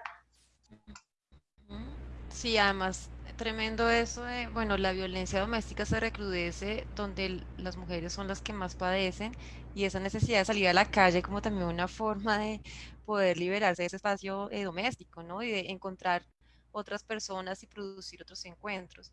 Sí, además, tremendo eso de, bueno, la violencia doméstica se recrudece donde las mujeres son las que más padecen y esa necesidad de salir a la calle como también una forma de poder liberarse de ese espacio eh, doméstico, ¿no? Y de encontrar otras personas y producir otros encuentros.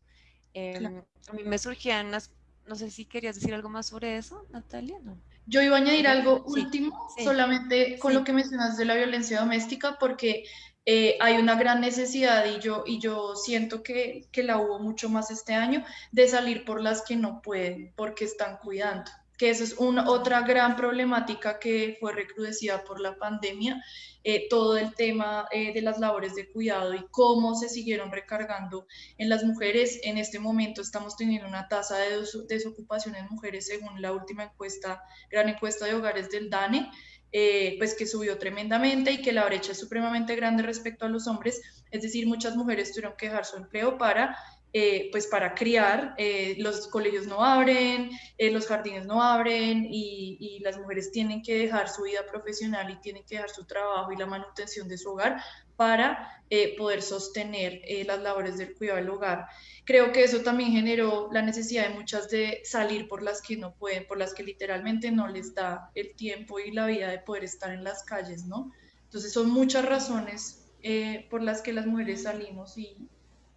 Em, a mí me surgían unas, no sé si querías decir algo más sobre eso, Natalia, ¿no? Yo iba a añadir algo último, solamente con lo que mencionas de la violencia doméstica, porque eh, hay una gran necesidad y yo, y yo siento que, que, la hubo mucho más este año de salir por las que no pueden porque están cuidando, que esa es una, otra gran problemática que fue recrudecida por la pandemia, eh, todo el tema eh, de las labores de cuidado y cómo se siguieron recargando en las mujeres. En este momento estamos teniendo una tasa de desocupación en mujeres según la última encuesta, gran encuesta de hogares del DANE, eh, pues que subió tremendamente y que la brecha es supremamente grande respecto a los hombres, es decir, muchas mujeres tuvieron que dejar su empleo para, eh, pues para criar, eh, los colegios no abren, los jardines no abren y, y, las mujeres tienen que dejar su vida profesional y tienen que dejar su trabajo y la manutención de su hogar para poder sostener las labores del cuidado del hogar creo que eso también generó la necesidad de muchas de salir por las que no pueden, por las que literalmente no les da el tiempo y la vida de poder estar en las calles, ¿no? Entonces son muchas razones eh, por las que las mujeres salimos y,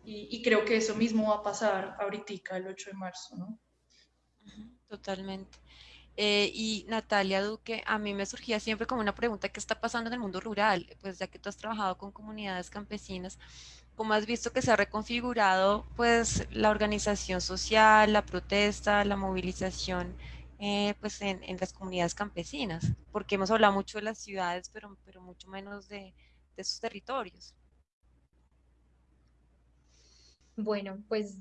y, creo que eso mismo va a pasar ahorita el 8 de marzo, ¿no? Totalmente. Eh, y Natalia Duque, a mí me surgía siempre como una pregunta, ¿qué está pasando en el mundo rural? Pues ya que tú has trabajado con comunidades campesinas, como has visto que se ha reconfigurado pues la organización social, la protesta, la movilización eh, pues en, en, las comunidades campesinas, porque hemos hablado mucho de las ciudades, pero, pero mucho menos de, de sus territorios. Bueno, pues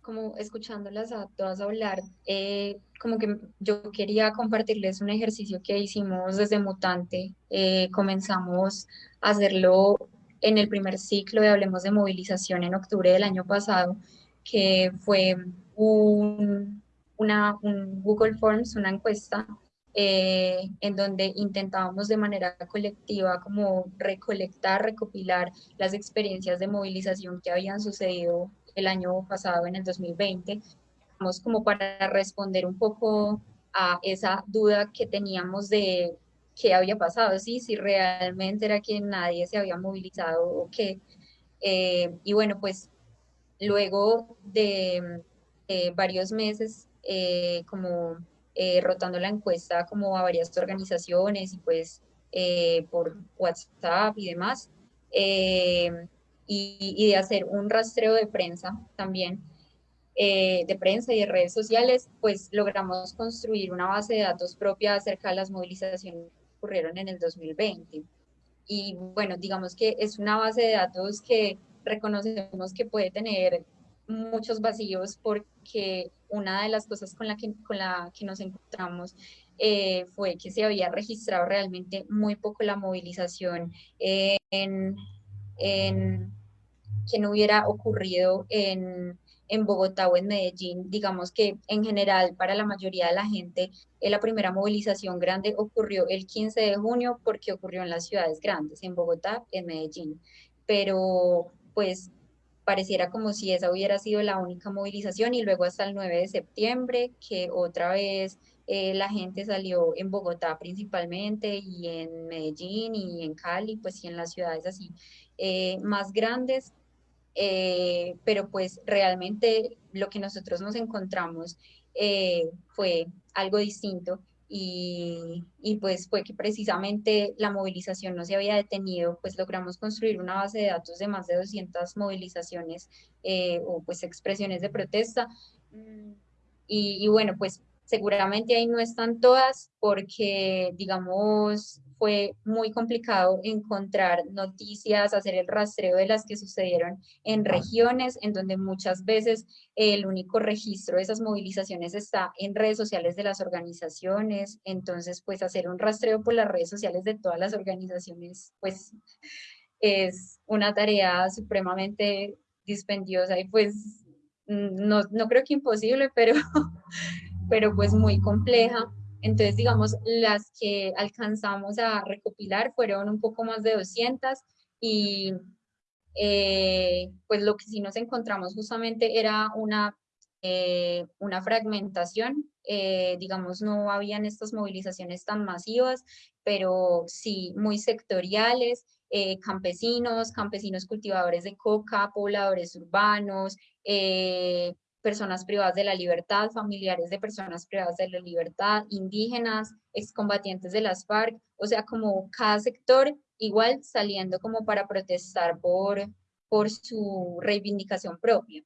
como escuchándolas a todas hablar, eh, como que yo quería compartirles un ejercicio que hicimos desde Mutante. Eh, comenzamos a hacerlo en el primer ciclo de Hablemos de Movilización en octubre del año pasado, que fue un, una, un Google Forms, una encuesta eh, en donde intentábamos de manera colectiva como recolectar, recopilar las experiencias de movilización que habían sucedido el año pasado, en el 2020, como para responder un poco a esa duda que teníamos de qué había pasado, ¿sí? si realmente era que nadie se había movilizado o qué. Eh, y bueno, pues luego de varios meses, eh, como eh, rotando la encuesta como a varias organizaciones y pues eh, por WhatsApp y demás, eh, y, de hacer un rastreo de prensa también, de prensa y de redes sociales, pues logramos construir una base de datos propia acerca de las movilizaciones que ocurrieron en el 2020. Y bueno, digamos que es una base de datos que reconocemos que puede tener muchos vacíos porque una de las cosas con la que, con la que nos encontramos eh, fue que se había registrado realmente muy poco la movilización en, en que no hubiera ocurrido en, en, Bogotá o en Medellín. Digamos que en general para la mayoría de la gente eh, la primera movilización grande ocurrió el 15 de junio porque ocurrió en las ciudades grandes, en Bogotá, en Medellín. Pero pues pareciera como si esa hubiera sido la única movilización y luego hasta el 9 de septiembre, que otra vez eh, la gente salió en Bogotá principalmente y en Medellín y en Cali, pues y en las ciudades así eh, más grandes, eh, pero pues realmente lo que nosotros nos encontramos fue algo distinto y, pues fue que precisamente la movilización no se había detenido, pues logramos construir una base de datos de más de 200 movilizaciones eh, o pues expresiones de protesta. Mm, y, y bueno, pues seguramente ahí no están todas porque, digamos, fue muy complicado encontrar noticias, hacer el rastreo de las que sucedieron en regiones en donde muchas veces el único registro de esas movilizaciones está en redes sociales de las organizaciones. Entonces, pues hacer un rastreo por las redes sociales de todas las organizaciones, pues es una tarea supremamente dispendiosa y pues no, no creo que imposible, pero, pero pues muy compleja. Entonces, digamos, las que alcanzamos a recopilar fueron un poco más de 200 y eh, pues lo que sí nos encontramos justamente era una, eh, una fragmentación, eh, digamos, no habían estas movilizaciones tan masivas, pero sí muy sectoriales, campesinos, campesinos cultivadores de coca, pobladores urbanos, personas privadas de la libertad, familiares de personas privadas de la libertad, indígenas, excombatientes de las FARC, o sea, como cada sector igual saliendo como para protestar por, por su reivindicación propia.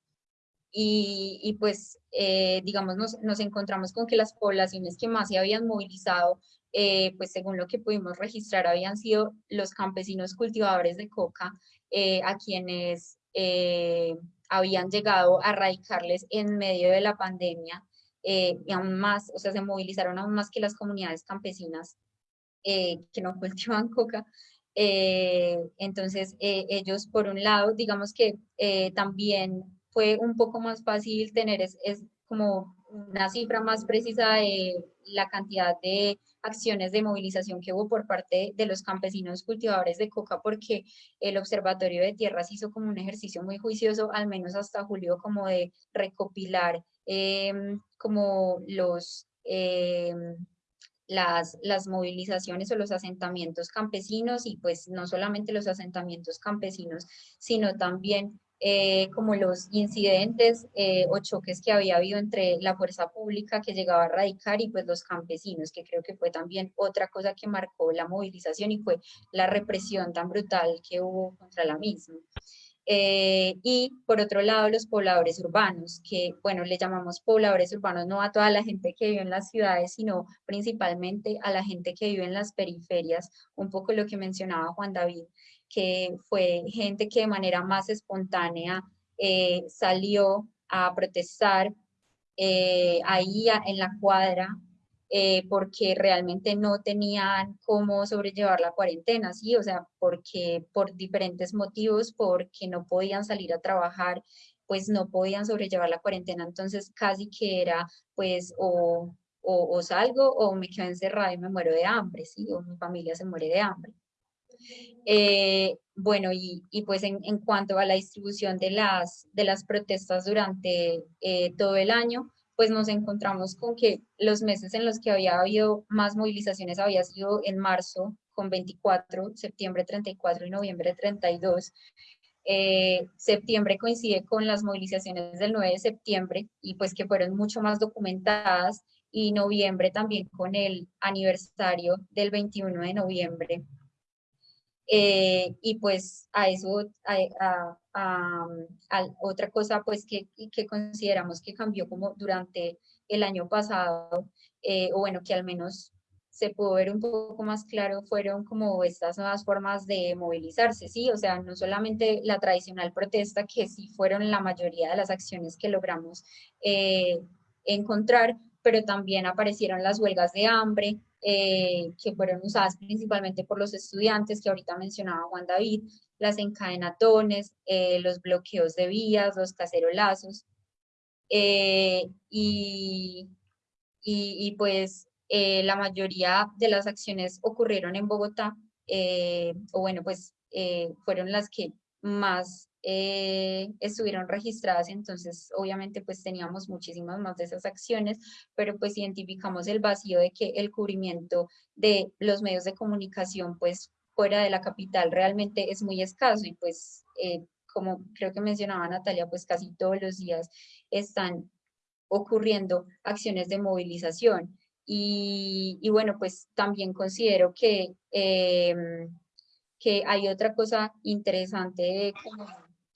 Y, y pues, eh, digamos, nos, nos, encontramos con que las poblaciones que más se habían movilizado, eh, pues según lo que pudimos registrar, habían sido los campesinos cultivadores de coca, eh, a quienes habían llegado a radicarles en medio de la pandemia eh, y aún más, o sea, se movilizaron aún más que las comunidades campesinas eh, que no cultivan coca. Eh, entonces, ellos, por un lado, digamos que también fue un poco más fácil tener es, es como una cifra más precisa de la cantidad de acciones de movilización que hubo por parte de los campesinos cultivadores de coca, porque el Observatorio de Tierras hizo como un ejercicio muy juicioso, al menos hasta julio, como de recopilar em, como los... Em, las, las movilizaciones o los asentamientos campesinos y pues no solamente los asentamientos campesinos, sino también eh, como los incidentes eh, o choques que había habido entre la fuerza pública que llegaba a radicar y pues los campesinos, que creo que fue también otra cosa que marcó la movilización y fue la represión tan brutal que hubo contra la misma. Eh, y por otro lado, los pobladores urbanos, que, bueno, le llamamos pobladores urbanos no a toda la gente que vive en las ciudades, sino principalmente a la gente que vive en las periferias, un poco lo que mencionaba Juan David, que fue gente que de manera más espontánea eh, salió a protestar eh, ahí en la cuadra eh, porque realmente no tenían cómo sobrellevar la cuarentena, ¿sí? O sea, porque por diferentes motivos, porque no podían salir a trabajar, pues no podían sobrellevar la cuarentena, entonces casi que era, pues, o, o, salgo o me quedo encerrada y me muero de hambre, ¿sí? O mi familia se muere de hambre. Eh, bueno, y, pues en, en, cuanto a la distribución de las, de las protestas durante eh, todo el año, pues nos encontramos con que los meses en los que había habido más movilizaciones había sido en marzo con 24, septiembre 34 y noviembre 32. Eh, septiembre coincide con las movilizaciones del 9 de septiembre y pues que fueron mucho más documentadas y noviembre también con el aniversario del 21 de noviembre. Eh, y pues a eso, a, otra cosa pues que, que, consideramos que cambió como durante el año pasado, eh, o bueno, que al menos se pudo ver un poco más claro, fueron como estas nuevas formas de movilizarse, ¿sí? O sea, no solamente la tradicional protesta, que sí fueron la mayoría de las acciones que logramos eh, encontrar, pero también aparecieron las huelgas de hambre, eh, que fueron usadas principalmente por los estudiantes, que ahorita mencionaba Juan David, las encadenatones, eh, los bloqueos de vías, los cacerolazos, eh, y, y, pues la mayoría de las acciones ocurrieron en Bogotá, o bueno, pues fueron las que más eh, estuvieron registradas, entonces obviamente pues teníamos muchísimas más de esas acciones, pero pues identificamos el vacío de que el cubrimiento de los medios de comunicación pues fuera de la capital realmente es muy escaso y pues eh, como creo que mencionaba Natalia, pues casi todos los días están ocurriendo acciones de movilización. Y, bueno, pues también considero que, em, que hay otra cosa interesante como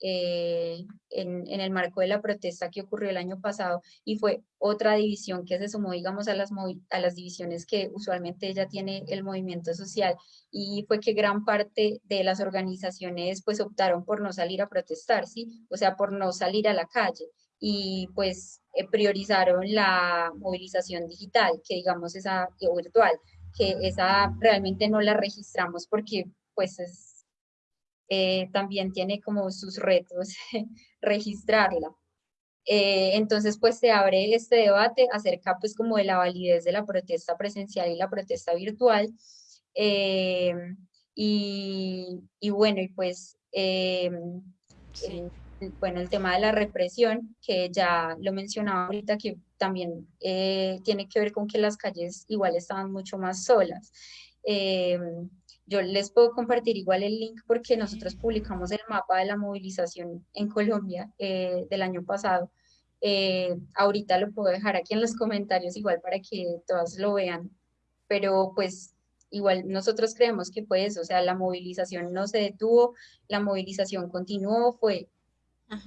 eh, en, el marco de la protesta que ocurrió el año pasado y fue otra división que se sumó, digamos, a las, a las divisiones que usualmente ya tiene el movimiento social y fue que gran parte de las organizaciones pues optaron por no salir a protestar, ¿sí? O sea, por no salir a la calle y pues eh, priorizaron la movilización digital, que digamos esa o virtual, que esa realmente no la registramos porque pues es eh, también tiene como sus retos registrarla. Eh, entonces, pues se abre este debate acerca pues como de la validez de la protesta presencial y la protesta virtual. Eh, y, y, bueno, y pues, bueno, el tema de la represión, que ya lo mencionaba ahorita, que también tiene que ver con que las calles igual estaban mucho más solas. Yo les puedo compartir igual el link porque nosotros publicamos el mapa de la movilización en Colombia eh, del año pasado. Eh, ahorita lo puedo dejar aquí en los comentarios igual para que todas lo vean, pero pues igual nosotros creemos que fue eso, o sea, la movilización no se detuvo, la movilización continuó, fue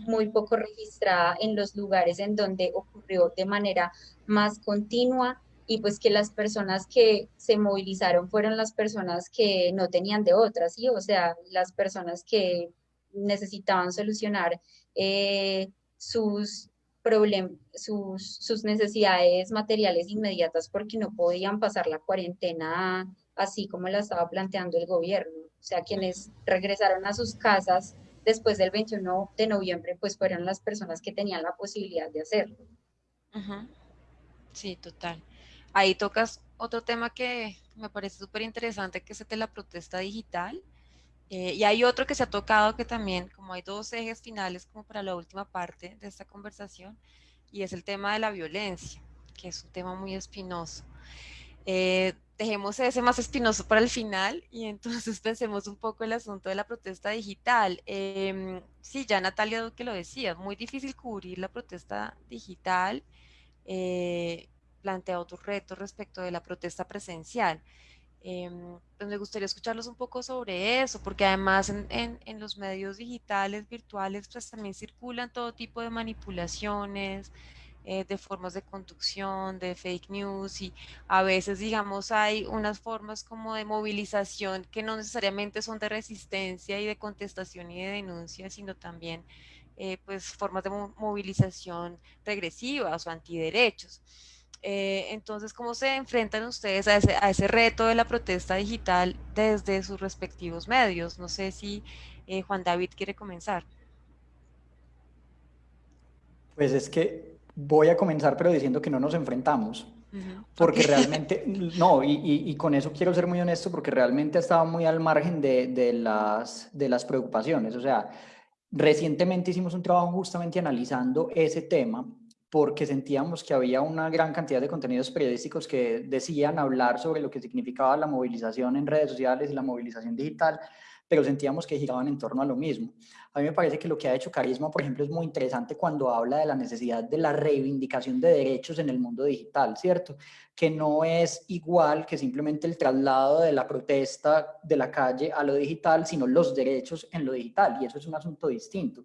muy poco registrada en los lugares en donde ocurrió de manera más continua y pues que las personas que se movilizaron fueron las personas que no tenían de otras, ¿sí? O sea, las personas que necesitaban solucionar eh, sus problemas, sus, sus necesidades materiales inmediatas porque no podían pasar la cuarentena así como la estaba planteando el gobierno. O sea, quienes regresaron a sus casas después del 21 de noviembre, pues fueron las personas que tenían la posibilidad de hacerlo. Sí, total. Ahí tocas otro tema que me parece súper interesante, que es el de la protesta digital. Eh, y hay otro que se ha tocado que también, como hay dos ejes finales como para la última parte de esta conversación, y es el tema de la violencia, que es un tema muy espinoso. Eh, dejemos ese más espinoso para el final y entonces pensemos un poco el asunto de la protesta digital. Eh, sí, ya Natalia Duque lo decía, muy difícil cubrir la protesta digital. Eh, plantea otros retos respecto de la protesta presencial. Em, pues me gustaría escucharlos un poco sobre eso, porque además en, en, los medios digitales, virtuales, pues también circulan todo tipo de manipulaciones, eh, de formas de conducción, de fake news y a veces, digamos, hay unas formas como de movilización que no necesariamente son de resistencia y de contestación y de denuncia, sino también eh, pues formas de movilización regresivas o antiderechos. Eh, entonces, ¿cómo se enfrentan ustedes a ese, a ese, reto de la protesta digital desde sus respectivos medios? No sé si Juan David quiere comenzar. Pues es que Voy a comenzar, pero diciendo que no nos enfrentamos. Porque realmente, no, y, y, con eso quiero ser muy honesto, porque realmente estaba muy al margen de, de, las, de las preocupaciones. O sea, recientemente hicimos un trabajo justamente analizando ese tema, porque sentíamos que había una gran cantidad de contenidos periodísticos que decían hablar sobre lo que significaba la movilización en redes sociales y la movilización digital, pero sentíamos que giraban en torno a lo mismo. A mí me parece que lo que ha hecho Carisma, por ejemplo, es muy interesante cuando habla de la necesidad de la reivindicación de derechos en el mundo digital, ¿cierto? Que no es igual que simplemente el traslado de la protesta de la calle a lo digital, sino los derechos en lo digital, y eso es un asunto distinto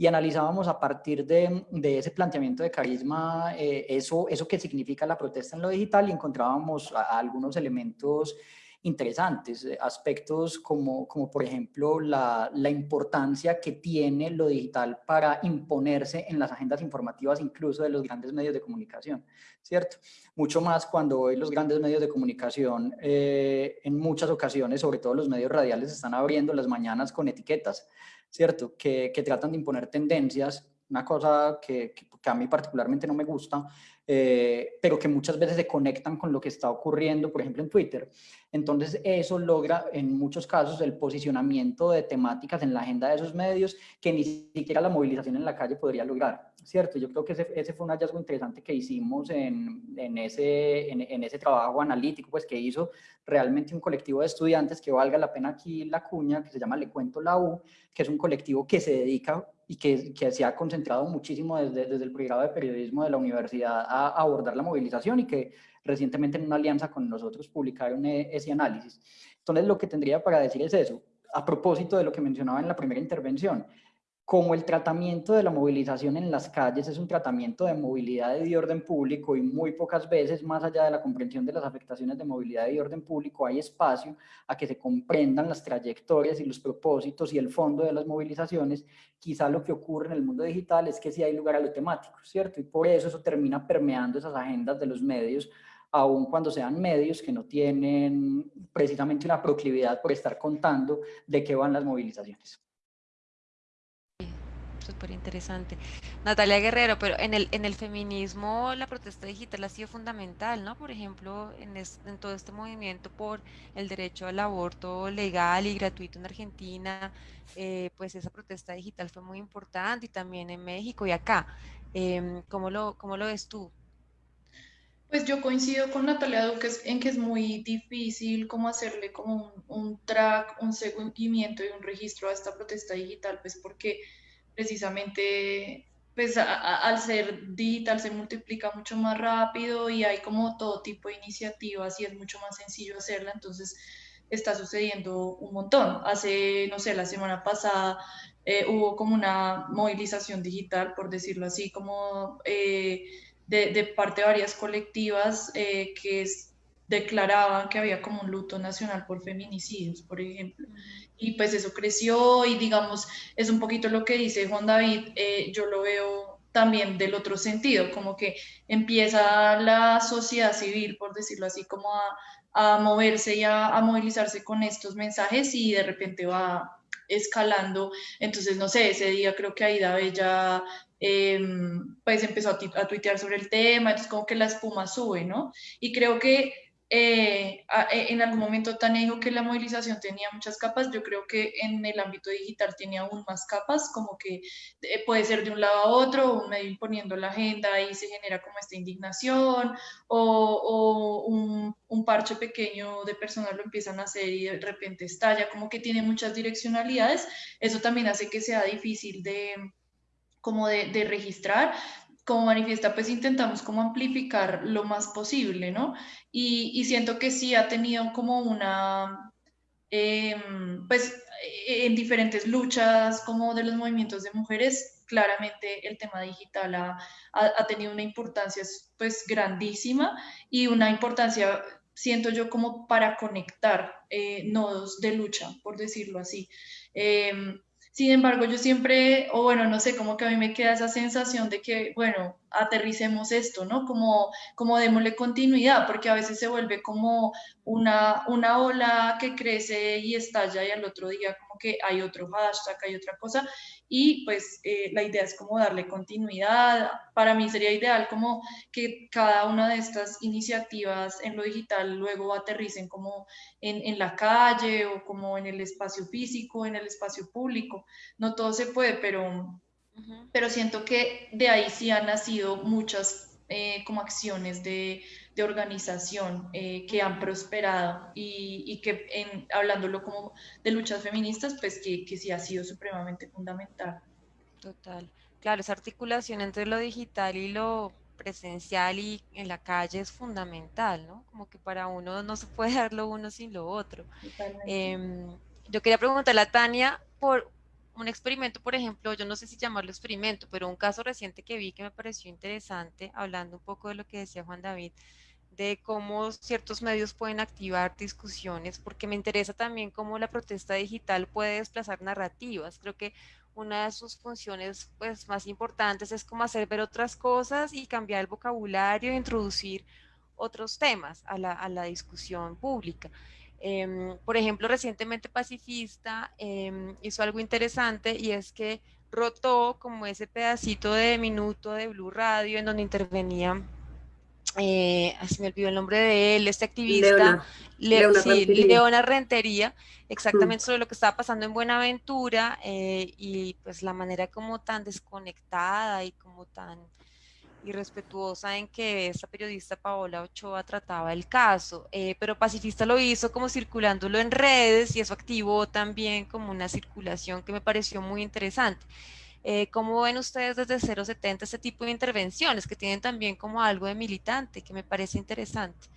y analizábamos a partir de, de, ese planteamiento de carisma eh, eso, eso que significa la protesta en lo digital y encontrábamos algunos elementos interesantes, eh, aspectos como, como por ejemplo la, la, importancia que tiene lo digital para imponerse en las agendas informativas incluso de los grandes medios de comunicación, ¿cierto? Mucho más cuando hoy los grandes medios de comunicación eh, en muchas ocasiones, sobre todo los medios radiales, están abriendo las mañanas con etiquetas, ¿cierto? Que, que tratan de imponer tendencias una cosa que, que, a mí particularmente no me gusta, eh, pero que muchas veces se conectan con lo que está ocurriendo, por ejemplo, en Twitter. Entonces, eso logra en muchos casos el posicionamiento de temáticas en la agenda de esos medios que ni siquiera la movilización en la calle podría lograr, ¿cierto? Yo creo que ese, ese fue un hallazgo interesante que hicimos en, en ese, en, en, ese trabajo analítico, pues que hizo realmente un colectivo de estudiantes que valga la pena aquí la cuña, que se llama Le Cuento la U, que es un colectivo que se dedica y que, que, se ha concentrado muchísimo desde, desde el programa de periodismo de la universidad a, abordar la movilización y que recientemente en una alianza con nosotros publicaron e, ese análisis. Entonces lo que tendría para decir es eso, a propósito de lo que mencionaba en la primera intervención, como el tratamiento de la movilización en las calles es un tratamiento de movilidad y de orden público y muy pocas veces, más allá de la comprensión de las afectaciones de movilidad y orden público, hay espacio a que se comprendan las trayectorias y los propósitos y el fondo de las movilizaciones, quizá lo que ocurre en el mundo digital es que sí hay lugar a lo temático, ¿cierto? Y por eso eso termina permeando esas agendas de los medios aun cuando sean medios que no tienen precisamente una proclividad por estar contando de qué van las movilizaciones súper interesante. Natalia Guerrero, pero en el, en el feminismo la protesta digital ha sido fundamental, ¿no? Por ejemplo, en, en todo este movimiento por el derecho al aborto legal y gratuito en Argentina, eh, pues esa protesta digital fue muy importante y también en México y acá. Eh, ¿cómo, lo, ¿Cómo lo ves tú? Pues yo coincido con Natalia Duque en que es muy difícil como hacerle como un, un track, un seguimiento y un registro a esta protesta digital, pues porque precisamente pues al ser digital se multiplica mucho más rápido y hay como todo tipo de iniciativas y es mucho más sencillo hacerla, entonces está sucediendo un montón. Hace, no sé, la semana pasada eh, hubo como una movilización digital, por decirlo así, como eh, de, parte de varias colectivas eh, que declaraban que había como un luto nacional por feminicidios, por ejemplo y pues eso creció y digamos, es un poquito lo que dice Juan David, eh, yo lo veo también del otro sentido, como que empieza la sociedad civil, por decirlo así, como a, moverse y a, a, movilizarse con estos mensajes y de repente va escalando. Entonces, no sé, ese día creo que Aida Bella eh, pues empezó a, a tuitear sobre el tema, entonces como que la espuma sube, ¿no? Y creo que eh, eh, en algún momento Tania dijo que la movilización tenía muchas capas, yo creo que en el ámbito digital tiene aún más capas, como que eh, puede ser de un lado a otro, un medio imponiendo la agenda y se genera como esta indignación, o, un, parche pequeño de personas lo empiezan a hacer y de repente estalla, como que tiene muchas direccionalidades, eso también hace que sea difícil de como de registrar, como manifiesta, pues intentamos como amplificar lo más posible, ¿no? Y, siento que sí ha tenido como una, em, pues en diferentes luchas como de los movimientos de mujeres, claramente el tema digital ha, ha, tenido una importancia pues grandísima y una importancia, siento yo, como para conectar eh, nodos de lucha, por decirlo así. Em, sin embargo, yo siempre, o bueno, no sé, como que a mí me queda esa sensación de que, bueno, aterricemos esto, ¿no? Como, como démosle continuidad, porque a veces se vuelve como una, una ola que crece y estalla y al otro día como que hay otro hashtag, hay otra cosa, y pues eh, la idea es como darle continuidad. Para mí sería ideal como que cada una de estas iniciativas en lo digital luego aterricen como en, en la calle o como en el espacio físico, en el espacio público. No todo se puede, pero pero siento que de ahí sí han nacido muchas eh, como acciones de, de organización eh, que han prosperado y, y que en, hablándolo como de luchas feministas, pues que, que sí ha sido supremamente fundamental. Total. Claro, esa articulación entre lo digital y lo presencial y en la calle es fundamental, ¿no? Como que para uno no se puede dar lo uno sin lo otro. Eh, yo quería preguntarle a Tania por un experimento, por ejemplo, yo no sé si llamarlo experimento, pero un caso reciente que vi que me pareció interesante, hablando un poco de lo que decía Juan David, de cómo ciertos medios pueden activar discusiones, porque me interesa también cómo la protesta digital puede desplazar narrativas. Creo que una de sus funciones pues, más importantes es como hacer ver otras cosas y cambiar el vocabulario, introducir otros temas a la, a la discusión pública. Em, por ejemplo, recientemente Pacifista em, hizo algo interesante y es que rotó como ese pedacito de minuto de Blue Radio en donde intervenía, eh, así me olvidó el nombre de él, este activista, Leona, Rentería. exactamente mm. sobre lo que estaba pasando en Buenaventura eh, y pues la manera como tan desconectada y como tan y respetuosa en que esta periodista Paola Ochoa trataba el caso, eh, pero Pacifista lo hizo como circulándolo en redes y eso activó también como una circulación que me pareció muy interesante. Eh, ¿Cómo ven ustedes desde 070 este tipo de intervenciones que tienen también como algo de militante que me parece interesante?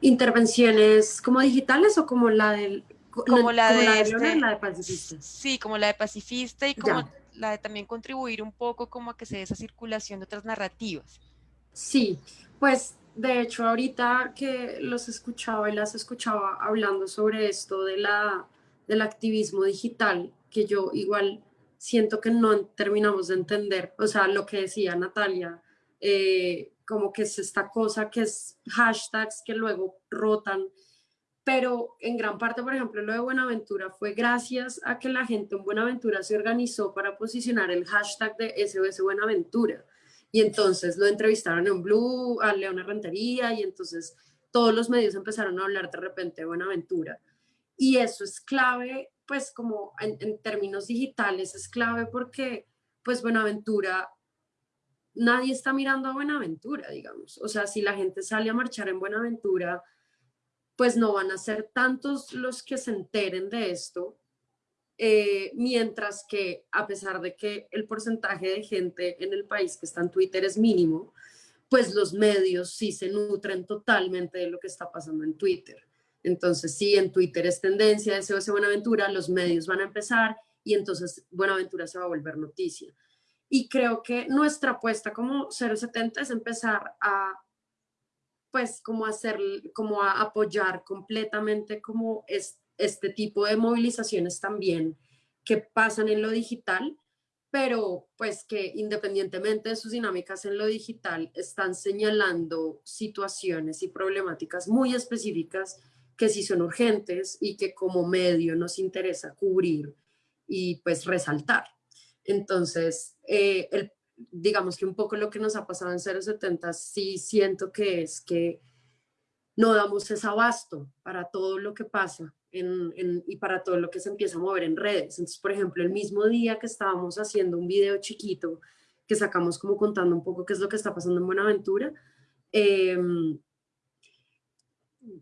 ¿Intervenciones como digitales o como la del... Como la, de, este la de pacifista. Sí, como la de pacifista y como la de también contribuir un poco como a que se dé esa circulación de otras narrativas. Sí, pues de hecho ahorita que los escuchaba y las escuchaba hablando sobre esto de la, del activismo digital, que yo igual siento que no terminamos de entender, o sea, lo que decía Natalia, eh, como que es esta cosa que es hashtags que luego rotan pero en gran parte, por ejemplo, lo de Buenaventura fue gracias a que la gente en Buenaventura se organizó para posicionar el hashtag de SOS Buenaventura. Y entonces lo entrevistaron en Blue, a Leona Rentería, y entonces todos los medios empezaron a hablar de repente de Buenaventura. Y eso es clave, pues como en, términos digitales es clave porque pues Buenaventura nadie está mirando a Buenaventura, digamos. O sea, si la gente sale a marchar en Buenaventura, pues no van a ser tantos los que se enteren de esto, eh, mientras que a pesar de que el porcentaje de gente en el país que está en Twitter es mínimo, pues los medios sí se nutren totalmente de lo que está pasando en Twitter. Entonces, si en Twitter es tendencia SOS Buenaventura, los medios van a empezar y entonces Buenaventura se va a volver noticia. Y creo que nuestra apuesta como 070 es empezar a pues como hacer, como a apoyar completamente como es, este tipo de movilizaciones también que pasan en lo digital, pero pues que independientemente de sus dinámicas en lo digital, están señalando situaciones y problemáticas muy específicas que sí son urgentes y que como medio nos interesa cubrir y pues resaltar. Entonces, eh, digamos que un poco lo que nos ha pasado en 070 sí siento que es que no damos ese abasto para todo lo que pasa y para todo lo que se empieza a mover en redes. Entonces, por ejemplo, el mismo día que estábamos haciendo un video chiquito que sacamos como contando un poco qué es lo que está pasando en Buenaventura, em,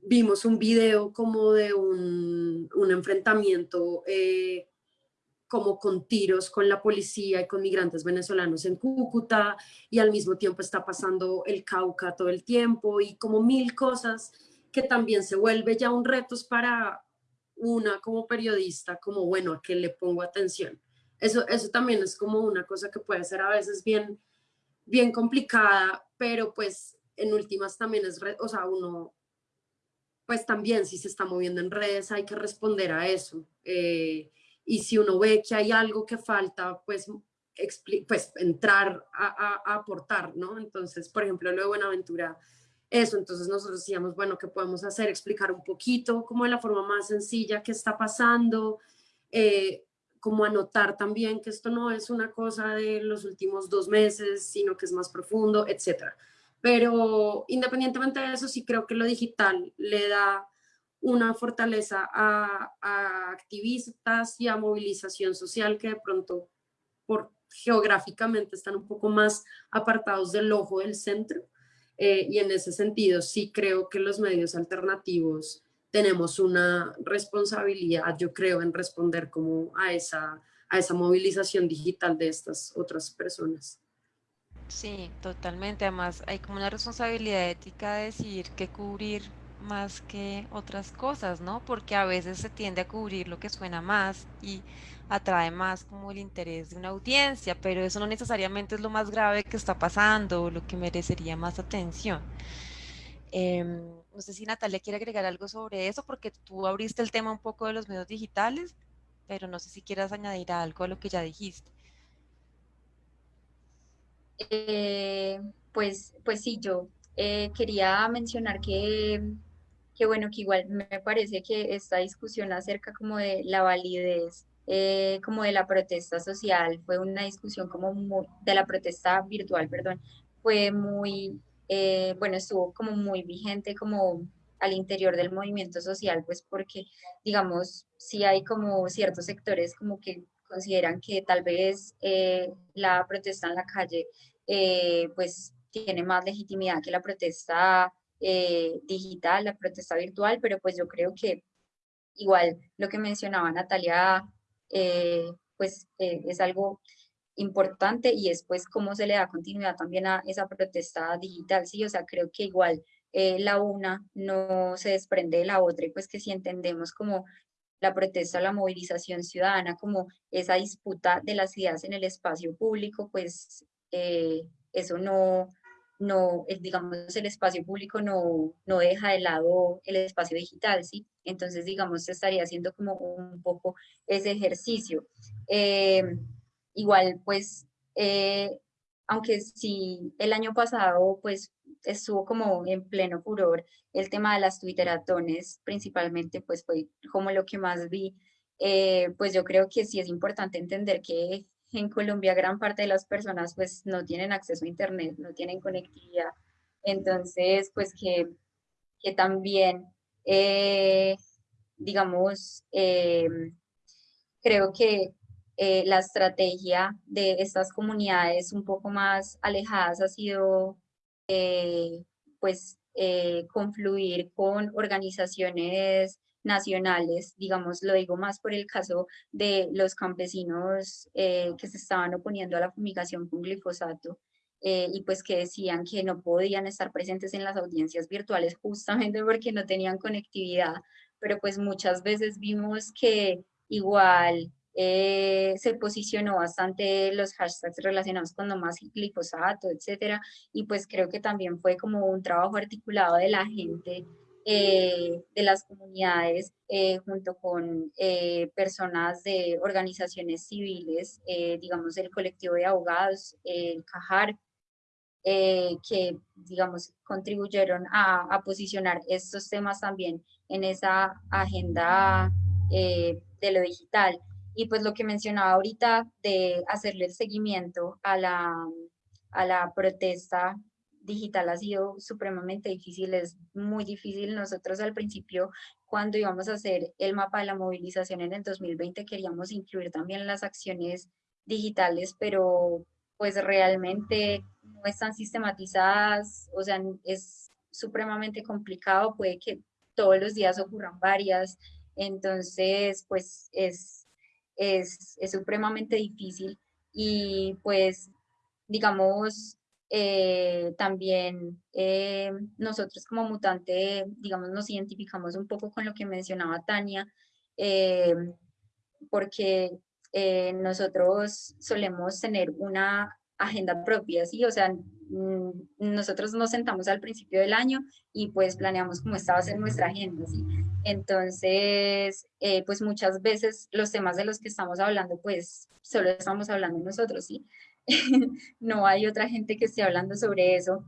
vimos un video como de un, un enfrentamiento eh, como con tiros con la policía y con migrantes venezolanos en Cúcuta y al mismo tiempo está pasando el Cauca todo el tiempo y como mil cosas que también se vuelve ya un reto para una como periodista, como bueno, a qué le pongo atención. Eso, eso también es como una cosa que puede ser a veces bien, bien complicada, pero pues en últimas también es, o sea, uno, pues también si se está moviendo en redes hay que responder a eso. Eh, y si uno ve que hay algo que falta, pues, pues entrar a, aportar, ¿no? Entonces, por ejemplo, lo de Buenaventura, eso, entonces nosotros decíamos, bueno, ¿qué podemos hacer? Explicar un poquito, como de la forma más sencilla, qué está pasando, eh, como anotar también que esto no es una cosa de los últimos dos meses, sino que es más profundo, etcétera. Pero independientemente de eso, sí creo que lo digital le da una fortaleza a, activistas y a movilización social que de pronto por geográficamente están un poco más apartados del ojo del centro. Eh, y en ese sentido sí creo que los medios alternativos tenemos una responsabilidad, yo creo, en responder como a esa, a esa movilización digital de estas otras personas. Sí, totalmente. Además, hay como una responsabilidad ética de decidir qué cubrir más que otras cosas, ¿no? Porque a veces se tiende a cubrir lo que suena más y atrae más como el interés de una audiencia, pero eso no necesariamente es lo más grave que está pasando o lo que merecería más atención. Em, no sé si Natalia quiere agregar algo sobre eso, porque tú abriste el tema un poco de los medios digitales, pero no sé si quieras añadir algo a lo que ya dijiste. Eh, pues, pues sí, yo eh, quería mencionar que que bueno, que igual me parece que esta discusión acerca como de la validez, eh, como de la protesta social, fue una discusión como de la protesta virtual, perdón, fue muy, bueno, estuvo como muy vigente como al interior del movimiento social, pues porque, digamos, sí hay como ciertos sectores como que consideran que tal vez eh, la protesta en la calle, pues tiene más legitimidad que la protesta eh, digital, la protesta virtual, pero pues yo creo que igual lo que mencionaba Natalia, eh, pues eh, es algo importante y es pues cómo se le da continuidad también a esa protesta digital, sí, o sea, creo que igual la una no se desprende de la otra y pues que si entendemos como la protesta, la movilización ciudadana, como esa disputa de las ideas en el espacio público, pues eso no, no, digamos, el espacio público no, no deja de lado el espacio digital, ¿sí? Entonces, digamos, se estaría haciendo como un poco ese ejercicio. Eh, igual, pues, eh, aunque sí, el año pasado, pues, estuvo como en pleno furor el tema de las twitteratones, principalmente, pues, fue como lo que más vi, eh, pues yo creo que sí es importante entender que en Colombia gran parte de las personas pues no tienen acceso a internet, no tienen conectividad. Entonces, pues que, que también, eh, digamos, eh, creo que la estrategia de estas comunidades un poco más alejadas ha sido, pues, confluir con organizaciones nacionales, digamos, lo digo más por el caso de los campesinos eh, que se estaban oponiendo a la fumigación con glifosato eh, y pues que decían que no podían estar presentes en las audiencias virtuales justamente porque no tenían conectividad, pero pues muchas veces vimos que igual eh, se posicionó bastante los hashtags relacionados con no más glifosato, etcétera, y pues creo que también fue como un trabajo articulado de la gente eh, de las comunidades eh, junto con personas de organizaciones civiles, digamos el colectivo de abogados, el CAJAR, que digamos contribuyeron a, a, posicionar estos temas también en esa agenda de lo digital. Y pues lo que mencionaba ahorita de hacerle el seguimiento a la, a la protesta digital ha sido supremamente difícil, es muy difícil. Nosotros al principio, cuando íbamos a hacer el mapa de la movilización en el 2020, queríamos incluir también las acciones digitales, pero pues realmente no están sistematizadas, o sea, es supremamente complicado, puede que todos los días ocurran varias, entonces pues es es, supremamente difícil y pues, digamos, eh, también eh, nosotros como mutante, digamos, nos identificamos un poco con lo que mencionaba Tania, eh, porque nosotros solemos tener una agenda propia, ¿sí? O sea, mm, nosotros nos sentamos al principio del año y pues planeamos cómo esta va a ser nuestra agenda, ¿sí? Entonces, pues muchas veces los temas de los que estamos hablando, pues solo estamos hablando nosotros, ¿sí? no hay otra gente que esté hablando sobre eso.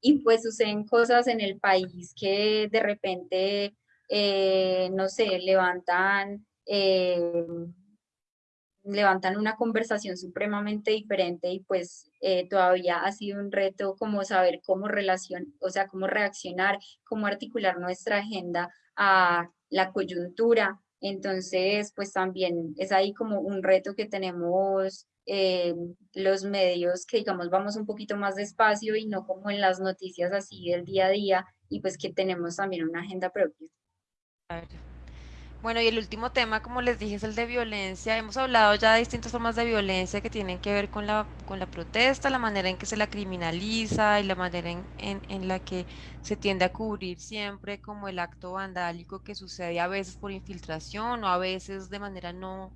Y pues suceden cosas en el país que de repente, eh, no sé, levantan, eh, levantan una conversación supremamente diferente y pues eh, todavía ha sido un reto como saber cómo relación, o sea, cómo reaccionar, cómo articular nuestra agenda a la coyuntura. Entonces, pues también es ahí como un reto que tenemos eh, los medios que digamos vamos un poquito más despacio y no como en las noticias así del día a día y pues que tenemos también una agenda propia. Bueno, y el último tema, como les dije, es el de violencia. Hemos hablado ya de distintas formas de violencia que tienen que ver con la, con la protesta, la manera en que se la criminaliza y la manera en, en, en la que se tiende a cubrir siempre como el acto vandálico que sucede a veces por infiltración o a veces de manera no,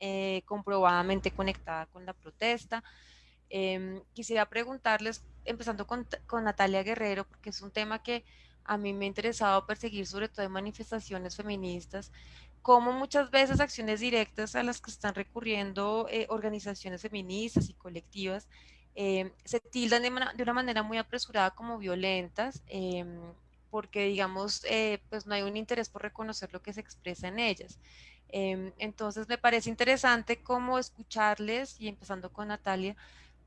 eh, comprobadamente conectada con la protesta. Em, quisiera preguntarles, empezando con, con, Natalia Guerrero, porque es un tema que a mí me ha interesado perseguir, sobre todo en manifestaciones feministas, cómo muchas veces acciones directas a las que están recurriendo eh, organizaciones feministas y colectivas em, se tildan de, de, una manera muy apresurada como violentas, em, porque digamos, eh, pues no hay un interés por reconocer lo que se expresa en ellas. Em, entonces me parece interesante cómo escucharles y empezando con Natalia,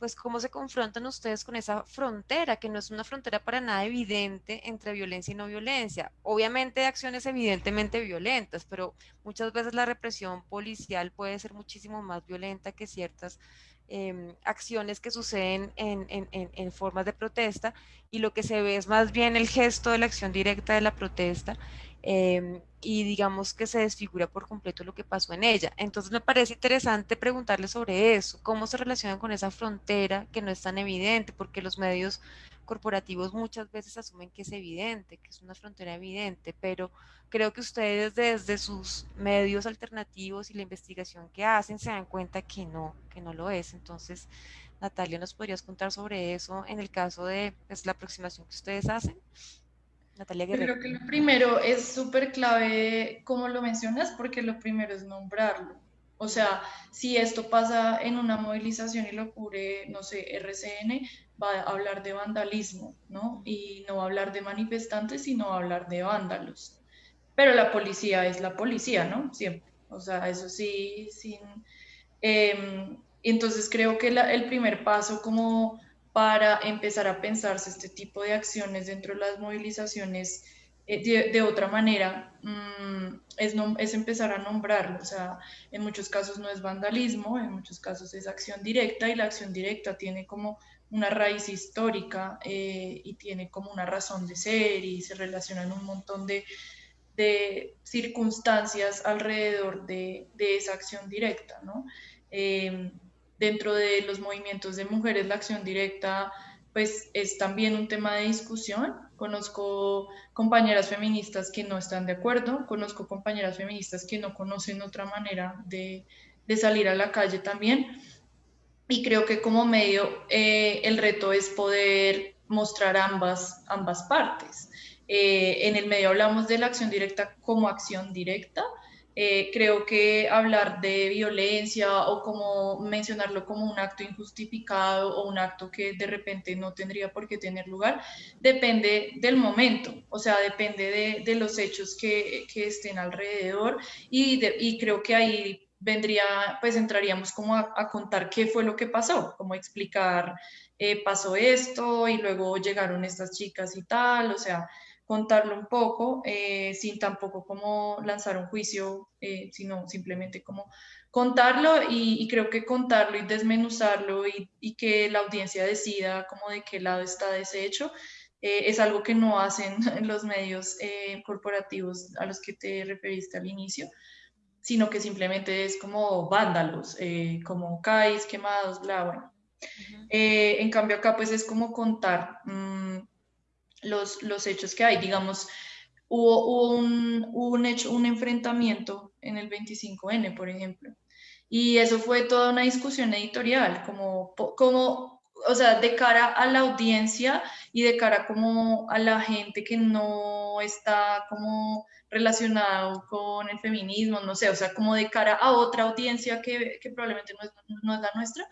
pues cómo se confrontan ustedes con esa frontera, que no es una frontera para nada evidente entre violencia y no violencia. Obviamente hay acciones evidentemente violentas, pero muchas veces la represión policial puede ser muchísimo más violenta que ciertas Em, acciones que suceden en, en, en, formas de protesta y lo que se ve es más bien el gesto de la acción directa de la protesta em, y digamos que se desfigura por completo lo que pasó en ella. Entonces me parece interesante preguntarle sobre eso, cómo se relacionan con esa frontera que no es tan evidente, porque los medios corporativos muchas veces asumen que es evidente, que es una frontera evidente, pero creo que ustedes desde sus medios alternativos y la investigación que hacen se dan cuenta que no, que no lo es. Entonces, Natalia, ¿nos podrías contar sobre eso en el caso de pues, la aproximación que ustedes hacen? Natalia Guerrero. creo que lo primero es súper clave, como lo mencionas, porque lo primero es nombrarlo. O sea, si esto pasa en una movilización y lo cubre, no sé, RCN, va a hablar de vandalismo, ¿no? Y no va a hablar de manifestantes, sino va a hablar de vándalos. Pero la policía es la policía, ¿no? Siempre. O sea, eso sí, sin... Em, entonces creo que el primer paso como para empezar a pensarse este tipo de acciones dentro de las movilizaciones eh, de, otra manera mm, es, es empezar a nombrarlo. O sea, en muchos casos no es vandalismo, en muchos casos es acción directa y la acción directa tiene como una raíz histórica eh, y tiene como una razón de ser y se relacionan un montón de, de circunstancias alrededor de, de, esa acción directa. ¿no? Eh, dentro de los movimientos de mujeres, la acción directa pues es también un tema de discusión. Conozco compañeras feministas que no están de acuerdo, conozco compañeras feministas que no conocen otra manera de, de salir a la calle también. Y creo que como medio eh, el reto es poder mostrar ambas, ambas partes. Eh, en el medio hablamos de la acción directa como acción directa, eh, creo que hablar de violencia o como mencionarlo como un acto injustificado o un acto que de repente no tendría por qué tener lugar, depende del momento, o sea, depende de, de los hechos que, que, estén alrededor y, y, creo que ahí vendría, pues entraríamos como a, contar qué fue lo que pasó, como explicar, eh, pasó esto y luego llegaron estas chicas y tal, o sea, contarlo un poco, eh, sin tampoco como lanzar un juicio, eh, sino simplemente como contarlo y, creo que contarlo y desmenuzarlo y, que la audiencia decida como de qué lado está ese hecho, eh, es algo que no hacen los medios corporativos a los que te referiste al inicio. sino que simplemente es como vándalos, eh, como CAIs, quemados, bla, bueno. Eh, en cambio acá pues es como contar mm, los, los hechos que hay, digamos, hubo, un, un, hecho, un enfrentamiento en el 25N, por ejemplo, y eso fue toda una discusión editorial, como, como o sea, de cara a la audiencia y de cara como a la gente que no está como relacionado con el feminismo, no sé, o sea, como de cara a otra audiencia que, que probablemente no es, no es, la nuestra,